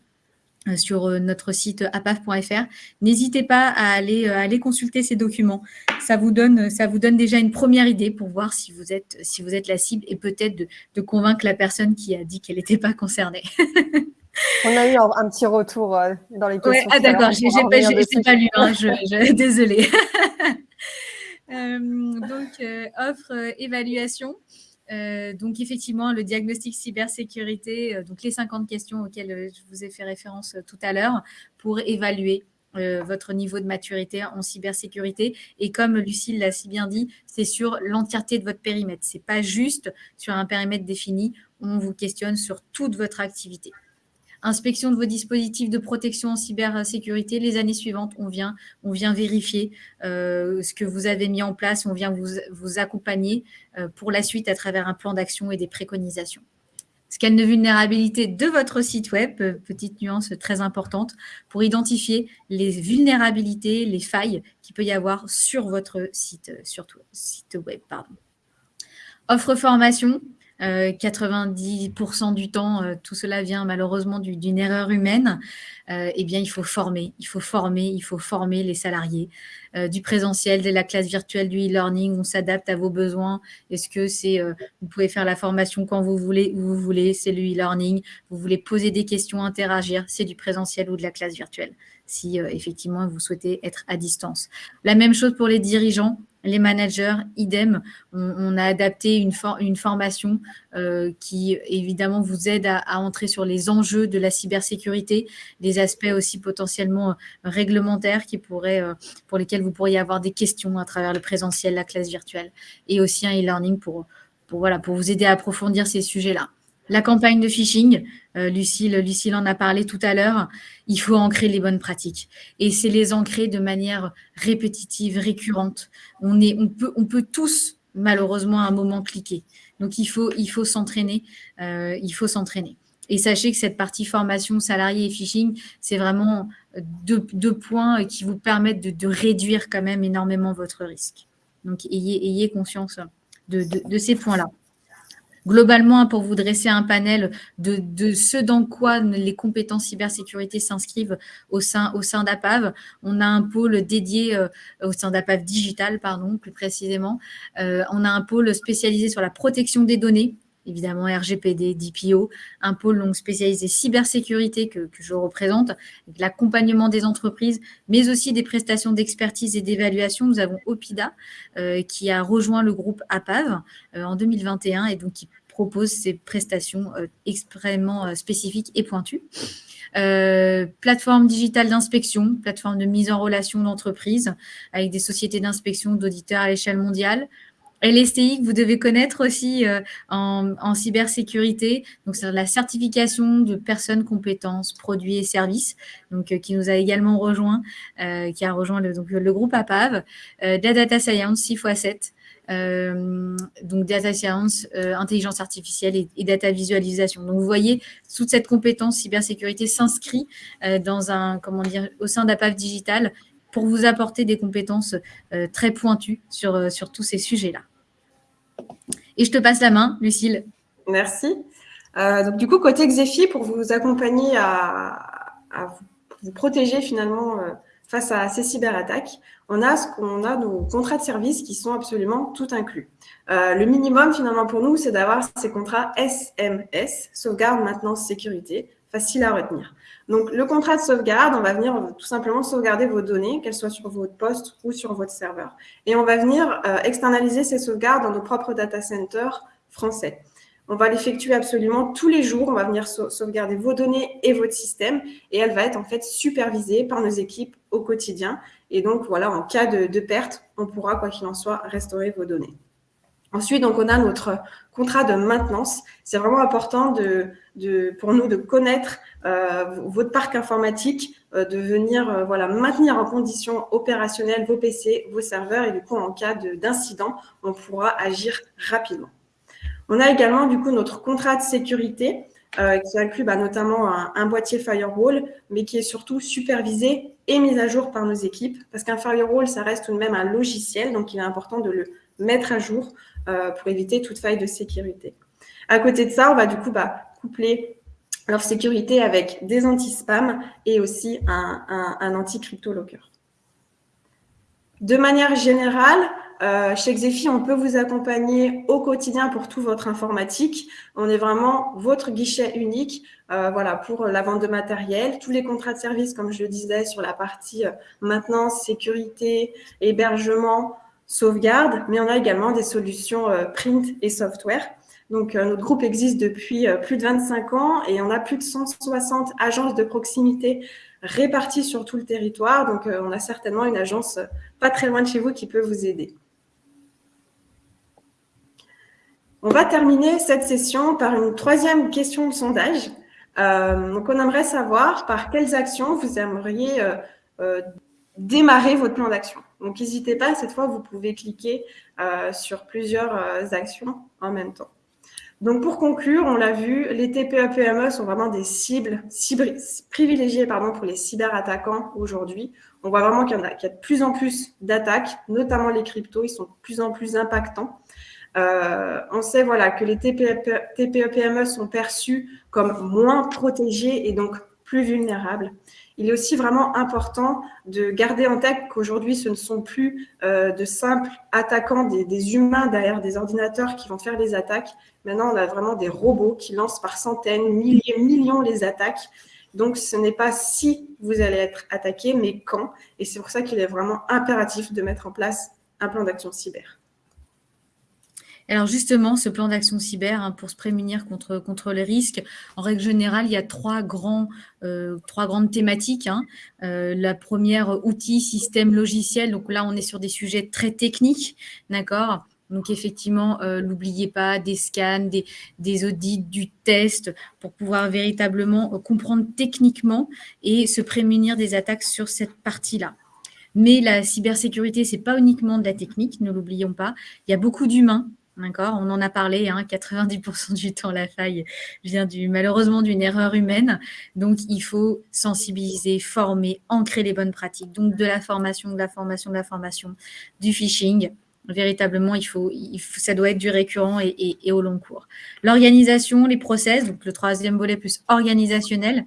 euh, sur euh, notre site apaf.fr. N'hésitez pas à aller, euh, consulter ces documents. Ça vous, donne, déjà une première idée pour voir si vous êtes, si vous êtes la cible et peut-être de convaincre la personne qui a dit qu'elle n'était pas concernée. On a eu un, petit retour euh, dans les questions. ah d'accord, je n'ai pas, pas, lu, hein, je, désolée. Euh, donc, euh, offre évaluation. donc, effectivement, le diagnostic cybersécurité, donc les 50 questions auxquelles je vous ai fait référence tout à l'heure pour évaluer votre niveau de maturité en cybersécurité. Et comme Lucille l'a si bien dit, c'est sur l'entièreté de votre périmètre. Ce n'est pas juste sur un périmètre défini. On vous questionne sur toute votre activité inspection de vos dispositifs de protection en cybersécurité. Les années suivantes, on vient, vérifier euh, ce que vous avez mis en place, on vient vous, accompagner euh, pour la suite à travers un plan d'action et des préconisations. Scan de vulnérabilité de votre site web, petite nuance très importante, pour identifier les vulnérabilités, les failles qu'il peut y avoir sur votre site, sur site web. Offre formation, 90% euh, du temps, euh, tout cela vient malheureusement d'une erreur humaine, euh, eh bien, il faut former, il faut former, il faut former les salariés. du présentiel, de la classe virtuelle, du e-learning, on s'adapte à vos besoins. Est-ce que c'est, vous pouvez faire la formation quand vous voulez, où vous voulez, c'est le e-learning. Vous voulez poser des questions, interagir, c'est du présentiel ou de la classe virtuelle, si effectivement vous souhaitez être à distance. La même chose pour les dirigeants, les managers, idem, on, a adapté une, une formation euh, qui évidemment vous aide à, entrer sur les enjeux de la cybersécurité, des aspects aussi potentiellement euh, réglementaires qui pourraient, euh, pour lesquels vous pourriez avoir des questions à travers le présentiel, la classe virtuelle, et aussi un e-learning pour, voilà, pour vous aider à approfondir ces sujets-là. La campagne de phishing, euh, Lucille, en a parlé tout à l'heure, il faut ancrer les bonnes pratiques. Et c'est les ancrer de manière répétitive, récurrente. On, peut, tous, malheureusement, à un moment cliquer. Donc, il faut s'entraîner. Euh, il faut s'entraîner. Et sachez que cette partie formation salarié et phishing, c'est vraiment deux, points qui vous permettent de, réduire quand même énormément votre risque. Donc, ayez, conscience de ces points-là globalement, pour vous dresser un panel de, ce dans quoi les compétences cybersécurité s'inscrivent au sein, au sein d'APAV, on a un pôle dédié euh, au sein d'APAV Digital, pardon, plus précisément. Euh, on a un pôle spécialisé sur la protection des données, évidemment RGPD, DPO, un pôle donc spécialisé cybersécurité que, je représente, l'accompagnement des entreprises, mais aussi des prestations d'expertise et d'évaluation. Nous avons OPIDA euh, qui a rejoint le groupe APAV en 2021 et donc qui propose ces prestations euh, extrêmement euh, spécifiques et pointues. Euh, plateforme digitale d'inspection, plateforme de mise en relation d'entreprise avec des sociétés d'inspection d'auditeurs à l'échelle mondiale. LSTI que vous devez connaître aussi en, cybersécurité, donc c'est la certification de personnes, compétences, produits et services, donc qui nous a également rejoint, qui a rejoint le, groupe APAV, de data science 6 x 7, euh, donc data science, euh, intelligence artificielle et, data visualisation. Donc vous voyez, toute cette compétence cybersécurité s'inscrit euh, dans un, comment dire, au sein d'APAV Digital pour vous apporter des compétences très pointues sur, sur tous ces sujets-là. Et je te passe la main, Lucille. Merci. donc du coup, côté Xefi, pour vous accompagner à, vous, protéger finalement face à ces cyberattaques, on a ce qu'on a nos contrats de service qui sont absolument tout inclus. Euh, le minimum finalement pour nous, c'est d'avoir ces contrats SMS, sauvegarde, maintenance, sécurité, facile à retenir. Donc le contrat de sauvegarde, on va venir tout simplement sauvegarder vos données, qu'elles soient sur votre poste ou sur votre serveur. Et on va venir euh, externaliser ces sauvegardes dans nos propres data centers français. On va l'effectuer absolument tous les jours. On va venir sauvegarder vos données et votre système et elle va être en fait supervisée par nos équipes au quotidien. Et donc, voilà, en cas de, perte, on pourra, quoi qu'il en soit, restaurer vos données. Ensuite, donc, on a notre contrat de maintenance. C'est vraiment important pour nous de connaître euh, votre parc informatique, euh, de venir euh, maintenir en condition opérationnelle vos PC, vos serveurs. Et du coup, en cas d'incident, on pourra agir rapidement. On a également du coup notre contrat de sécurité euh, qui inclut bah, notamment un, boîtier firewall, mais qui est surtout supervisé et mis à jour par nos équipes, parce qu'un firewall, ça reste tout de même un logiciel, donc il est important de le mettre à jour euh, pour éviter toute faille de sécurité. À côté de ça, on va du coup bah, coupler leur sécurité avec des anti-spam et aussi un, un, un anti-crypto locker. De manière générale, Euh, chez Xefi, on peut vous accompagner au quotidien pour tout votre informatique. On est vraiment votre guichet unique euh, voilà, pour la vente de matériel. Tous les contrats de service, comme je le disais, sur la partie euh, maintenance, sécurité, hébergement, sauvegarde, mais on a également des solutions print et software. Donc, notre groupe existe depuis plus de 25 ans et on a plus de 160 agences de proximité répartis sur tout le territoire. Donc, on a certainement une agence pas très loin de chez vous qui peut vous aider. On va terminer cette session par une troisième question de sondage. Euh, donc, on aimerait savoir par quelles actions vous aimeriez euh, démarrer votre plan d'action. Donc, n'hésitez pas, cette fois, vous pouvez cliquer sur plusieurs actions en même temps. Donc, pour conclure, on l'a vu, les TPE-PME sont vraiment des cibles, privilégiées pour les cyberattaquants aujourd'hui. On voit vraiment qu'il y, a, de plus en plus d'attaques, notamment les cryptos, ils sont de plus en plus impactants. Euh, on sait voilà, que les TPE-PME sont perçus comme moins protégés et donc plus vulnérables il est aussi vraiment important de garder en tête qu'aujourd'hui, ce ne sont plus euh, de simples attaquants, des, humains derrière des ordinateurs qui vont faire les attaques. Maintenant, on a vraiment des robots qui lancent par centaines, milliers, millions les attaques. Donc, ce n'est pas si vous allez être attaqué, mais quand. Et c'est pour ça qu'il est vraiment impératif de mettre en place un plan d'action cyber. Alors justement, ce plan d'action cyber hein, pour se prémunir contre, contre les risques, en règle générale, il y a trois, euh, grandes thématiques. Hein. Euh, la première, outil, système, logiciel. Donc là, on est sur des sujets très techniques, d'accord donc effectivement, euh, n'oubliez pas des scans, des, des, audits, du test pour pouvoir véritablement comprendre techniquement et se prémunir des attaques sur cette partie-là. Mais la cybersécurité, ce n'est pas uniquement de la technique, ne l'oublions pas. Il y a beaucoup d'humains D'accord? On en a parlé, 90% hein, du temps, la faille vient du, malheureusement d'une erreur humaine. Donc, il faut sensibiliser, former, ancrer les bonnes pratiques. Donc, de la formation, de la formation, de la formation, du phishing. Véritablement, ça doit être du récurrent et, au long cours. L'organisation, les process, donc le troisième volet plus organisationnel,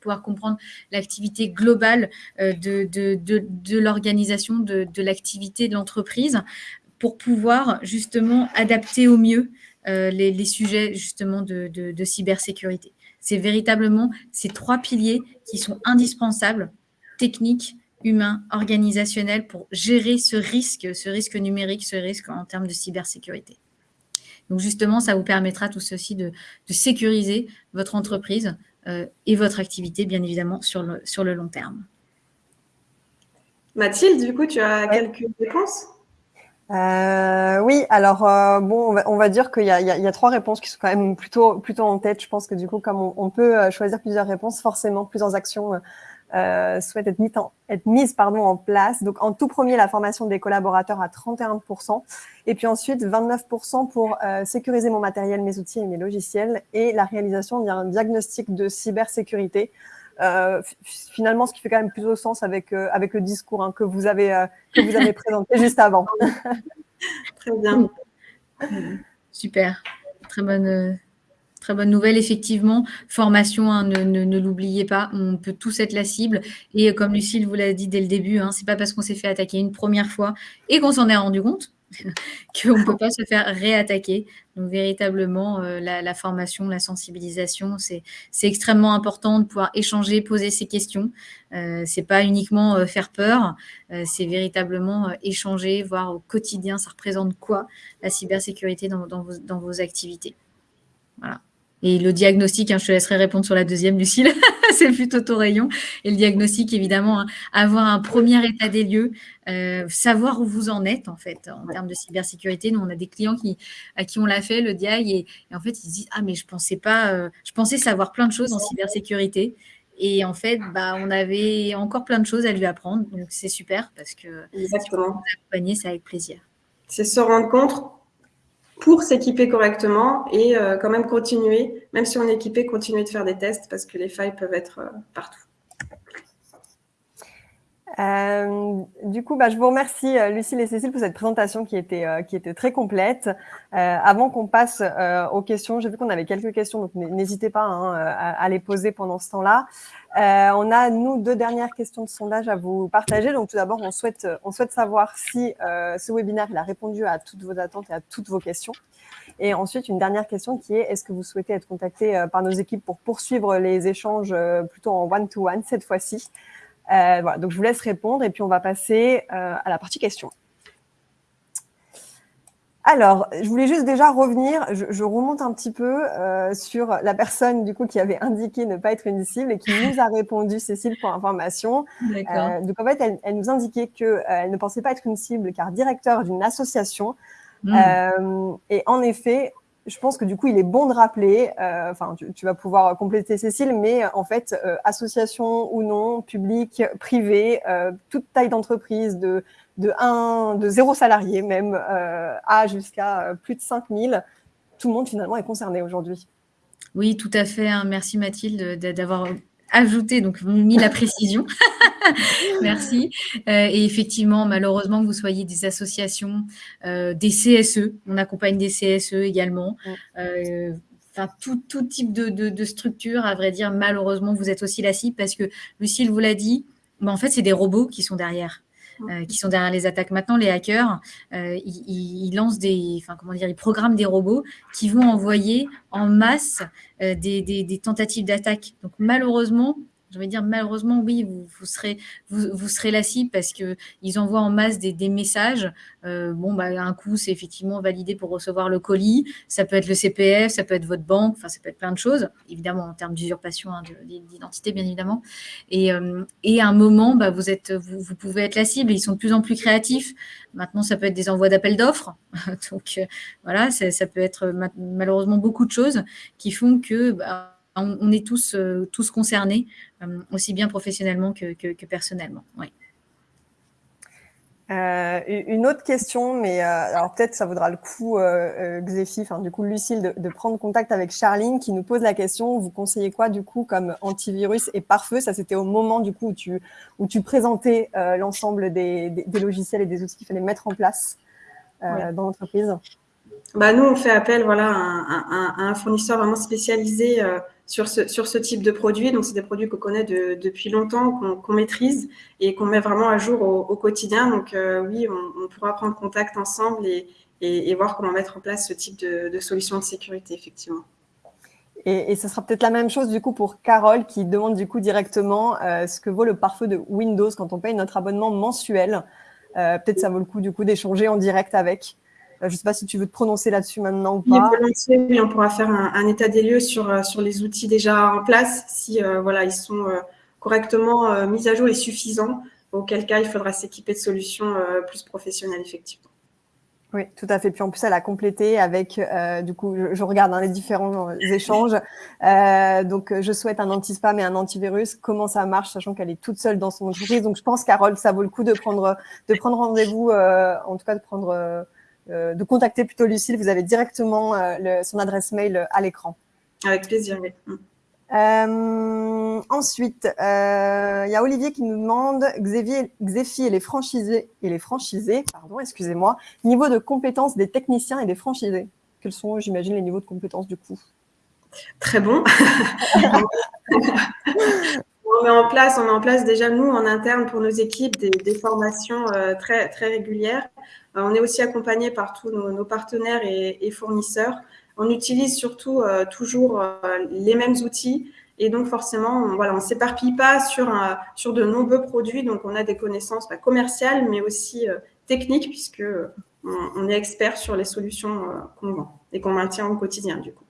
pouvoir comprendre l'activité globale euh, de l'organisation, de, l'activité de l'entreprise, pour pouvoir justement adapter au mieux euh, les, sujets justement de, cybersécurité. C'est véritablement ces trois piliers qui sont indispensables, techniques, humains, organisationnels, pour gérer ce risque, ce risque numérique, ce risque en termes de cybersécurité. Donc justement, ça vous permettra tout ceci de, sécuriser votre entreprise euh, et votre activité, bien évidemment, sur le, sur le long terme. Mathilde, du coup, tu as quelques réponses? Euh, oui, alors euh, bon, on va, dire qu'il y, a, trois réponses qui sont quand même plutôt plutôt en tête. Je pense que du coup, comme on, peut euh, choisir plusieurs réponses, forcément plusieurs actions souhaitent être, mises en, être mises pardon en place. Donc en tout premier, la formation des collaborateurs à 31%, et puis ensuite 29% pour sécuriser mon matériel, mes outils et mes logiciels, et la réalisation d'un diagnostic de cybersécurité euh, finalement, ce qui fait quand même plus au sens avec, euh, avec le discours hein, que, vous avez, euh, que vous avez présenté juste avant. Très bien. Super. Très bonne, très bonne nouvelle, effectivement. Formation, hein, ne, ne, l'oubliez pas, on peut tous être la cible. Et comme Lucille vous l'a dit dès le début, hein, ce n'est pas parce qu'on s'est fait attaquer une première fois et qu'on s'en est rendu compte qu'on ne peut pas se faire réattaquer. Donc, véritablement, euh, la, formation, la sensibilisation, c'est extrêmement important de pouvoir échanger, poser ces questions. Euh, ce n'est pas uniquement euh, faire peur, c'est véritablement échanger, voir au quotidien, ça représente quoi la cybersécurité dans, dans, vos, dans vos activités. Voilà. Et le diagnostic, hein, je te laisserai répondre sur la deuxième, Lucille, c'est plutôt ton rayon. Et le diagnostic, évidemment, hein, avoir un premier état des lieux, euh, savoir où vous en êtes, en fait, en termes de cybersécurité. Nous, on a des clients qui, à qui on l'a fait, le diag, et, en fait, ils se disent, ah, mais je pensais pas, euh, je pensais savoir plein de choses en cybersécurité. Et en fait, bah, on avait encore plein de choses à lui apprendre. Donc, c'est super parce que Exactement. accompagner, c'est avec plaisir. C'est se rendre compte pour s'équiper correctement et euh, quand même continuer, même si on est équipé, continuer de faire des tests parce que les failles peuvent être euh, partout. Euh, du coup, bah, je vous remercie euh, Lucille et Cécile pour cette présentation qui était, euh, qui était très complète. avant qu'on passe aux questions, j'ai vu qu'on avait quelques questions, donc n'hésitez pas hein, à, les poser pendant ce temps-là. on a, nous, deux dernières questions de sondage à vous partager. Donc, tout d'abord, on souhaite, on souhaite savoir si ce webinaire il a répondu à toutes vos attentes et à toutes vos questions. Et ensuite, une dernière question qui est, est-ce que vous souhaitez être contacté par nos équipes pour poursuivre les échanges plutôt en one-to-one cette fois-ci? Euh, voilà, donc je vous laisse répondre et puis on va passer euh, à la partie questions. Alors, je voulais juste déjà revenir, je, remonte un petit peu euh, sur la personne du coup qui avait indiqué ne pas être une cible et qui nous a répondu, Cécile, pour information. Donc en fait, elle, elle nous indiquait qu'elle ne pensait pas être une cible car directeur d'une association. Hmm. et en effet, je pense que du coup, il est bon de rappeler, euh, enfin, tu, vas pouvoir compléter Cécile, mais en fait, euh, association ou non, public, privé, euh, toute taille d'entreprise, de, de, 1, de zéro salarié même, à jusqu'à plus de 5000, tout le monde finalement est concerné aujourd'hui. Oui, tout à fait. Hein. Merci Mathilde d'avoir ajouté, donc mis la précision. Merci. Euh, et effectivement, malheureusement, que vous soyez des associations, euh, des CSE, on accompagne des CSE également. Euh, enfin, tout, tout, type de, de, structure, à vrai dire, malheureusement, vous êtes aussi la cible parce que Lucille vous l'a dit, mais en fait, c'est des robots qui sont derrière. Qui sont derrière les attaques. Maintenant, les hackers, ils, lancent des, enfin comment dire, ils programment des robots qui vont envoyer en masse des, des, des, tentatives d'attaque. Donc malheureusement, je vais dire malheureusement, oui, vous, serez, vous, vous, serez la cible parce qu'ils envoient en masse des, des messages. Euh, bon, bah, un coup, c'est effectivement validé pour recevoir le colis. Ça peut être le CPF, ça peut être votre banque, enfin, ça peut être plein de choses, évidemment, en termes d'usurpation hein, d'identité, bien évidemment. Et, euh, et, à un moment, bah, vous, êtes, vous, vous, pouvez être la cible. Ils sont de plus en plus créatifs. Maintenant, ça peut être des envois d'appels d'offres. Donc, euh, voilà, ça peut être malheureusement beaucoup de choses qui font que. Bah, on, est tous, euh, tous concernés, euh, aussi bien professionnellement que, personnellement. Euh, une autre question, mais alors peut-être ça vaudra le coup, Xéfi, enfin du coup Lucille, de, prendre contact avec Charline qui nous pose la question, vous conseillez quoi du coup comme antivirus et pare-feu? Ça c'était au moment du coup où tu, où tu présentais l'ensemble des, logiciels et des outils qu'il fallait mettre en place dans l'entreprise? Bah, nous, on fait appel voilà, à, un fournisseur vraiment spécialisé sur ce, type de produit. Donc, c'est des produits qu'on connaît depuis longtemps, qu'on maîtrise et qu'on met vraiment à jour au, quotidien. Donc, euh, oui, on, pourra prendre contact ensemble et, voir comment mettre en place ce type de, solution de sécurité, effectivement. Et, et, ce sera peut-être la même chose du coup pour Carole qui demande du coup directement euh, ce que vaut le pare-feu de Windows quand on paye notre abonnement mensuel. Euh, peut-être ça vaut le coup du coup d'échanger en direct avec. Euh, je ne sais pas si tu veux te prononcer là-dessus maintenant ou pas. Oui, on pourra faire un, état des lieux sur, euh, sur les outils déjà en place, si euh, voilà, ils sont correctement mis à jour et suffisants, auquel cas il faudra s'équiper de solutions plus professionnelles, effectivement. Oui, tout à fait. Puis en plus, elle a complété avec, du coup, je, regarde dans les différents échanges. donc, je souhaite un anti-spam et un antivirus. Comment ça marche, sachant qu'elle est toute seule dans son entreprise? Donc, je pense, Carole, ça vaut le coup de prendre, de prendre rendez-vous, en tout cas de prendre de contacter plutôt Lucille. Vous avez directement euh, son adresse mail euh, à l'écran. Avec plaisir, oui. Mm. ensuite, il y a Olivier qui nous demande Xavier, Xefi et les franchisés et les franchisés, pardon, excusez-moi, niveau de compétences des techniciens et des franchisés. Quels sont, j'imagine, les niveaux de compétences du coup? Très bon. on met en place, on met en place déjà nous en interne pour nos équipes des, formations très très régulières euh, on est aussi accompagné par tous nos, partenaires et, fournisseurs. On utilise surtout euh, toujours euh, les mêmes outils et donc forcément, on, on s'éparpille pas sur, de nombreux produits. Donc on a des connaissances bah, commerciales, mais aussi techniques puisque on, est expert sur les solutions qu'on vend et qu'on maintient au quotidien du coup.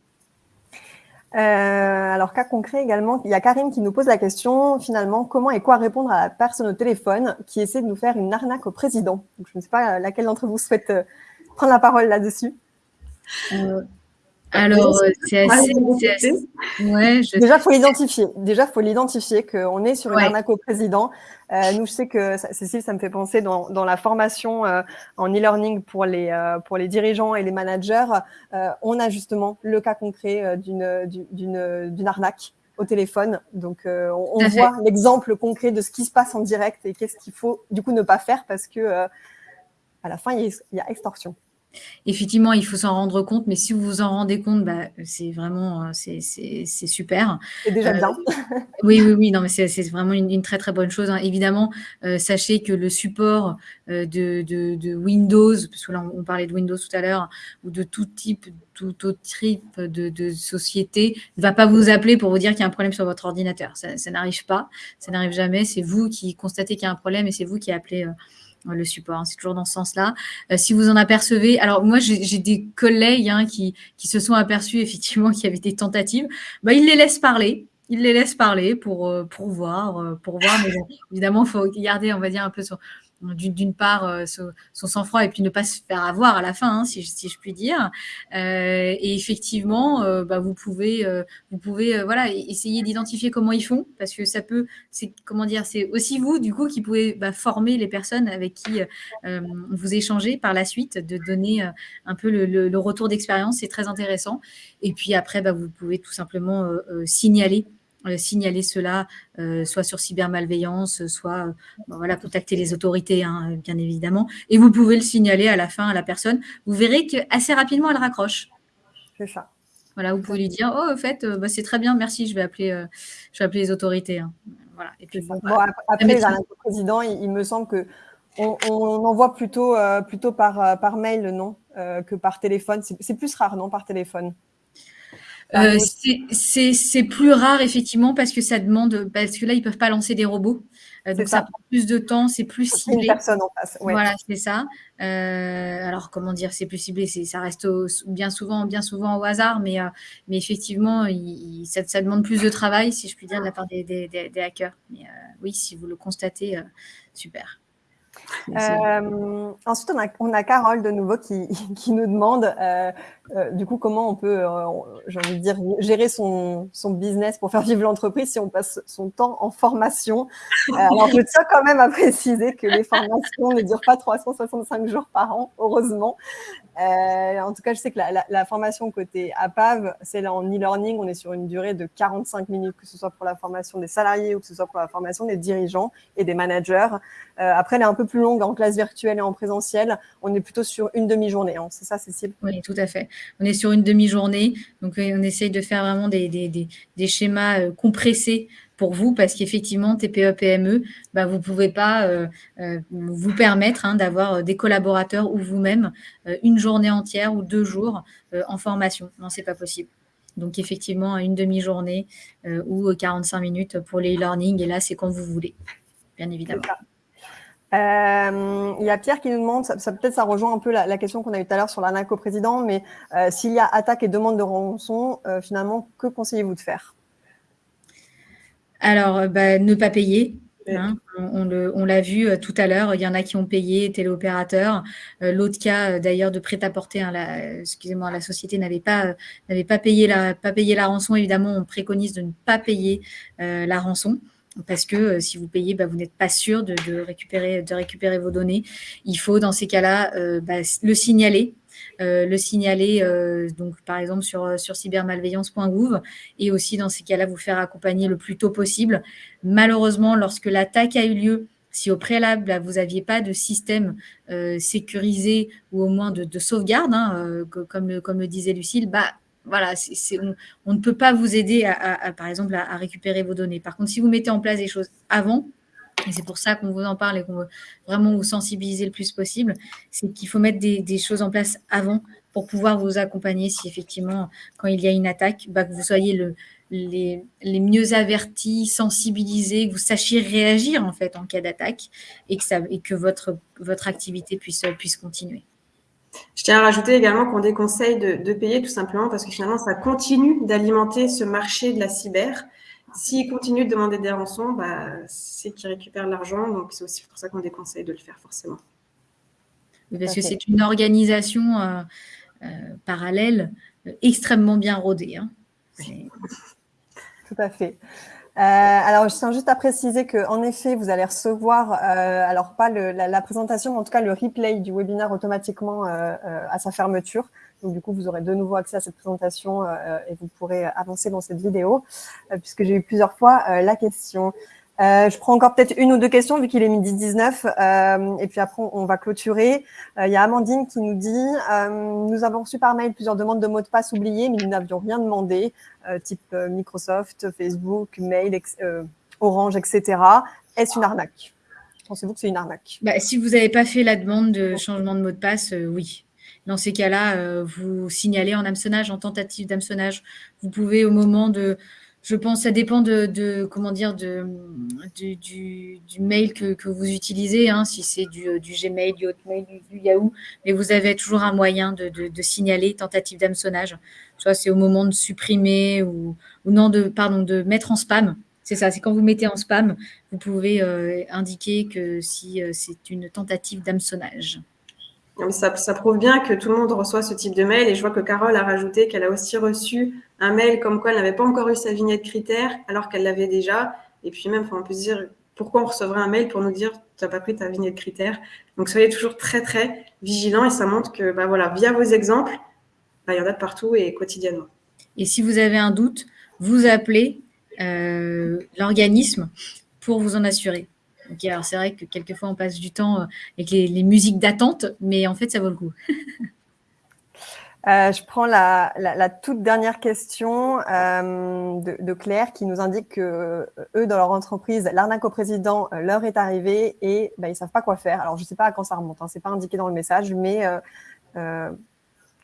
Euh, alors, cas concret également, il y a Karim qui nous pose la question, finalement, comment et quoi répondre à la personne au téléphone qui essaie de nous faire une arnaque au président? Je ne sais pas laquelle d'entre vous souhaite euh, prendre la parole là-dessus? Euh, alors, euh, c'est assez, Ouais, Déjà, faut l'identifier. Déjà, faut l'identifier qu'on est sur une arnaque au président. Euh, nous, je sais que Cécile, ça me fait penser dans, dans la formation euh, en e-learning pour les pour les dirigeants et les managers, on a justement le cas concret d'une d'une d'une arnaque. au téléphone. Donc, on, voit l'exemple concret de ce qui se passe en direct et qu'est-ce qu'il faut du coup ne pas faire parce que à la fin, il y a extorsion. Effectivement, il faut s'en rendre compte, mais si vous vous en rendez compte, bah, c'est vraiment euh, c'est super. C'est déjà bien. Euh, oui, oui, oui, non, mais c'est vraiment une, très très bonne chose. Hein. Évidemment, euh, sachez que le support de, Windows, parce que là on, parlait de Windows tout à l'heure, ou de tout type, tout autre type de, société, ne va pas vous appeler pour vous dire qu'il y a un problème sur votre ordinateur. Ça, ça n'arrive pas, ça n'arrive jamais. C'est vous qui constatez qu'il y a un problème et c'est vous qui appelez le support. Hein, c'est toujours dans ce sens-là. Euh, si vous en apercevez, alors moi j'ai des collègues hein, qui, se sont aperçus effectivement qu'il y avait des tentatives, bah, ils les laissent parler. Ils les laissent parler pour, euh, euh, pour voir. Mais évidemment, il faut garder, on va dire, un peu sur, d'une part euh, son, sang-froid et puis ne pas se faire avoir à la fin, hein, si, je puis dire. Euh, et effectivement, euh, bah, vous pouvez, vous pouvez voilà, essayer d'identifier comment ils font, parce que ça peut, c'est comment dire, c'est aussi vous du coup qui pouvez bah, former les personnes avec qui vous échangez par la suite, de donner un peu le, retour d'expérience, c'est très intéressant. Et puis après, bah, vous pouvez tout simplement signaler euh, signaler cela, euh, soit sur cybermalveillance, soit euh, voilà, contacter les autorités, hein, bien évidemment. Et vous pouvez le signaler à la fin à la personne. Vous verrez qu'assez rapidement, elle raccroche. C'est ça. Voilà, vous pouvez lui dire, oh, en fait, bah, c'est très bien, merci, je vais appeler, je vais appeler les autorités. Hein. Voilà. Et puis, bon, après, le président, il, me semble que on, envoie plutôt, plutôt par, par mail, non, que par téléphone. C'est plus rare, non, par téléphone? Euh, c'est plus rare effectivement parce que ça demande, parce que là ils peuvent pas lancer des robots, euh, donc ça. prend plus de temps, c'est plus ciblé. Une personne en face. Voilà, c'est ça. Euh, alors comment dire, c'est plus ciblé, ça reste bien souvent, bien souvent au hasard, mais mais effectivement, ça, ça, demande plus de travail, si je puis dire, de la part des, des, des hackers. Mais oui, si vous le constatez, super. Euh, ensuite, on a, on a, Carole de nouveau qui, qui nous demande euh, euh, du coup comment on peut, j'ai envie de dire, gérer son, son business pour faire vivre l'entreprise si on passe son temps en formation? alors, je tiens quand même à préciser que les formations ne durent pas 365 jours par an, heureusement. en tout cas, je sais que la, la, formation côté APAV, c'est là en e-learning, on est sur une durée de 45 minutes, que ce soit pour la formation des salariés ou que ce soit pour la formation des dirigeants et des managers. après, elle est un peu plus longue en classe virtuelle et en présentiel. On est plutôt sur une demi-journée. Hein. C'est ça, Cécile? Oui, tout à fait. On est sur une demi-journée. Donc, on essaye de faire vraiment des, schémas euh, compressés pour vous parce qu'effectivement, TPE, PME, bah, vous ne pouvez pas euh, euh, vous permettre hein, d'avoir des collaborateurs ou vous-même une journée entière ou deux jours en formation. Non, ce n'est pas possible. Donc, effectivement, une demi-journée ou 45 minutes pour les e-learning. Et là, c'est quand vous voulez, bien évidemment. Euh, il y a Pierre qui nous demande, ça, peut-être ça rejoint un peu la, question qu'on a eu tout à l'heure sur l'arnaque au président, mais euh, s'il y a attaque et demande de rançon, euh, finalement, que conseillez-vous de faire? Alors, bah, ne pas payer. Hein. on, l'a vu tout à l'heure, il y en a qui ont payé, téléopérateurs. L'autre cas, d'ailleurs, de prêt-à-porter, hein, excusez-moi, la société n'avait pas, n'avait pas, payé la, pas payé la rançon. Évidemment, on préconise de ne pas payer la rançon parce que euh, si vous payez, bah, vous n'êtes pas sûr de, récupérer, vos données. Il faut, dans ces cas-là, euh, bah, le signaler. Euh, le signaler, donc par exemple sur, cybermalveillance.gouv, et aussi dans ces cas-là, vous faire accompagner le plus tôt possible. Malheureusement, lorsque l'attaque a eu lieu, si au préalable, vous n'aviez pas de système sécurisé ou au moins de, sauvegarde, hein, comme, comme le disait Lucille, bah, voilà, on, ne peut pas vous aider, à, par exemple, à, récupérer vos données. Par contre, si vous mettez en place des choses avant, et c'est pour ça qu'on vous en parle et qu'on veut vraiment vous sensibiliser le plus possible, c'est qu'il faut mettre des, choses en place avant pour pouvoir vous accompagner si effectivement, quand il y a une attaque, bah, que vous soyez le, les, mieux avertis, sensibilisés, que vous sachiez réagir en fait en cas d'attaque et que, votre, activité puisse continuer. Je tiens à rajouter également qu'on déconseille de, payer tout simplement parce que finalement, ça continue d'alimenter ce marché de la cyber. S'ils continuent de demander des rançons, bah, c'est qu'ils récupèrent l'argent. Donc, c'est aussi pour ça qu'on déconseille de le faire forcément. parce que c'est une organisation euh, euh, parallèle euh, extrêmement bien rodée. Hein. Tout à fait. Euh, alors, je tiens juste à préciser qu'en effet, vous allez recevoir, euh, alors pas le, la, la, présentation, mais en tout cas le replay du webinaire automatiquement euh, euh à sa fermeture. Donc, du coup, vous aurez de nouveau accès à cette présentation et vous pourrez avancer dans cette vidéo, puisque j'ai eu plusieurs fois la question. Euh, je prends encore peut-être une ou deux questions vu qu'il est midi 19 euh, et puis après on, va clôturer. Euh, il y a Amandine qui nous dit Nous avons reçu par mail plusieurs demandes de mots de passe oubliés mais nous n'avions rien demandé, type Microsoft, Facebook, mail, Orange, etc. Est-ce une arnaque? Pensez-vous que c'est une arnaque? Bah, Si vous n'avez pas fait la demande de changement de mot de passe, oui. Dans ces cas-là, vous signalez en hameçonnage, en tentative d'hameçonnage. Vous pouvez au moment de je pense ça dépend de, comment dire de, du, mail que, vous utilisez, hein, si c'est du, Gmail, du Hotmail, du, Yahoo, mais vous avez toujours un moyen de, signaler tentative d'hameçonnage. Soit c'est au moment de supprimer ou, non de pardon de mettre en spam. C'est ça, c'est quand vous mettez en spam, vous pouvez euh, indiquer que si euh, c'est une tentative d'hameçonnage. Ça, prouve bien que tout le monde reçoit ce type de mail et je vois que Carole a rajouté qu'elle a aussi reçu un mail comme quoi elle n'avait pas encore eu sa vignette critère alors qu'elle l'avait déjà. Et puis même, on peut se dire pourquoi on recevrait un mail pour nous dire tu n'as pas pris ta vignette critère? Donc soyez toujours très très vigilants et ça montre que bah, voilà, via vos exemples, bah, il y en a de partout et quotidiennement. Et si vous avez un doute, vous appelez euh, l'organisme pour vous en assurer. Alors c'est vrai que quelquefois on passe du temps euh, avec les musiques d'attente, mais en fait ça vaut le coup. Euh, je prends la, toute dernière question euh, de, Claire qui nous indique que euh, eux, dans leur entreprise, l'arnaque au président leur est arrivée et bah, ils ne savent pas quoi faire. Alors, je ne sais pas à quand ça remonte, hein, ce n'est pas indiqué dans le message, mais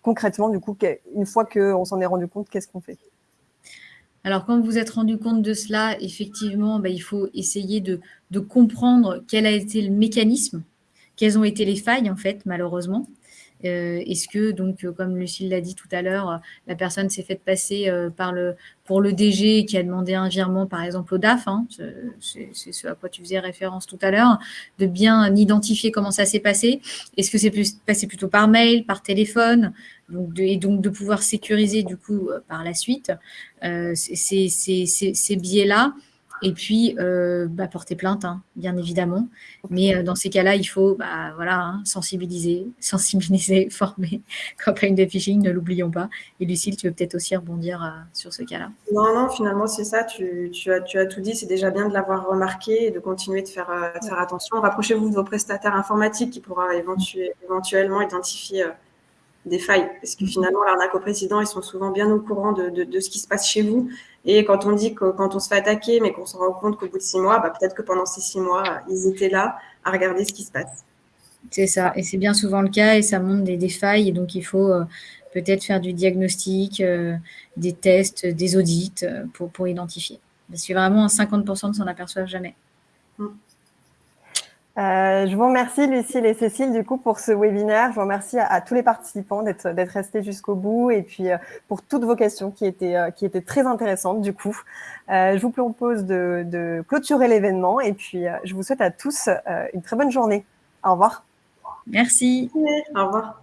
concrètement, du coup, une fois qu'on s'en est rendu compte, qu'est-ce qu'on fait? Alors, quand vous vous êtes rendu compte de cela, effectivement, bah, il faut essayer de, de comprendre quel a été le mécanisme, quelles ont été les failles, en fait, malheureusement. Euh, est-ce que, donc, euh, comme Lucille l'a dit tout à l'heure, la personne s'est faite passer euh, par le, pour le DG qui a demandé un virement, par exemple, au DAF, hein, c'est ce à quoi tu faisais référence tout à l'heure, de bien identifier comment ça s'est passé. Est-ce que c'est passé plutôt par mail, par téléphone donc et donc de pouvoir sécuriser du coup par la suite ces biais-là et puis, euh, bah, porter plainte, hein, bien évidemment. Mais euh, dans ces cas-là, il faut bah, voilà, hein, sensibiliser, sensibiliser, former. Campagne de phishing, ne l'oublions pas. Et Lucille, tu veux peut-être aussi rebondir euh, sur ce cas-là Non, non, finalement, c'est ça. Tu, tu, as, tu as tout dit. C'est déjà bien de l'avoir remarqué et de continuer de faire, de faire attention. Rapprochez-vous de vos prestataires informatiques qui pourra éventuellement identifier des failles. Parce que finalement, l'arnaque au président, ils sont souvent bien au courant de, de, ce qui se passe chez vous. Et quand on dit que quand on se fait attaquer, mais qu'on se rend compte qu'au bout de six mois, bah, peut-être que pendant ces six mois, ils étaient là à regarder ce qui se passe. C'est ça. Et c'est bien souvent le cas et ça montre des, des failles. Et donc, il faut euh, peut-être faire du diagnostic, euh, des tests, des audits euh, pour, pour identifier. Parce que vraiment, 50% ne s'en aperçoivent jamais. Mm. Euh, je vous remercie Lucille et Cécile du coup pour ce webinaire. Je vous remercie à, tous les participants d'être restés jusqu'au bout et puis euh, pour toutes vos questions qui étaient, euh, qui étaient très intéressantes du coup. je vous propose de, de clôturer l'événement et puis je vous souhaite à tous une très bonne journée. Au revoir. Merci. Au revoir.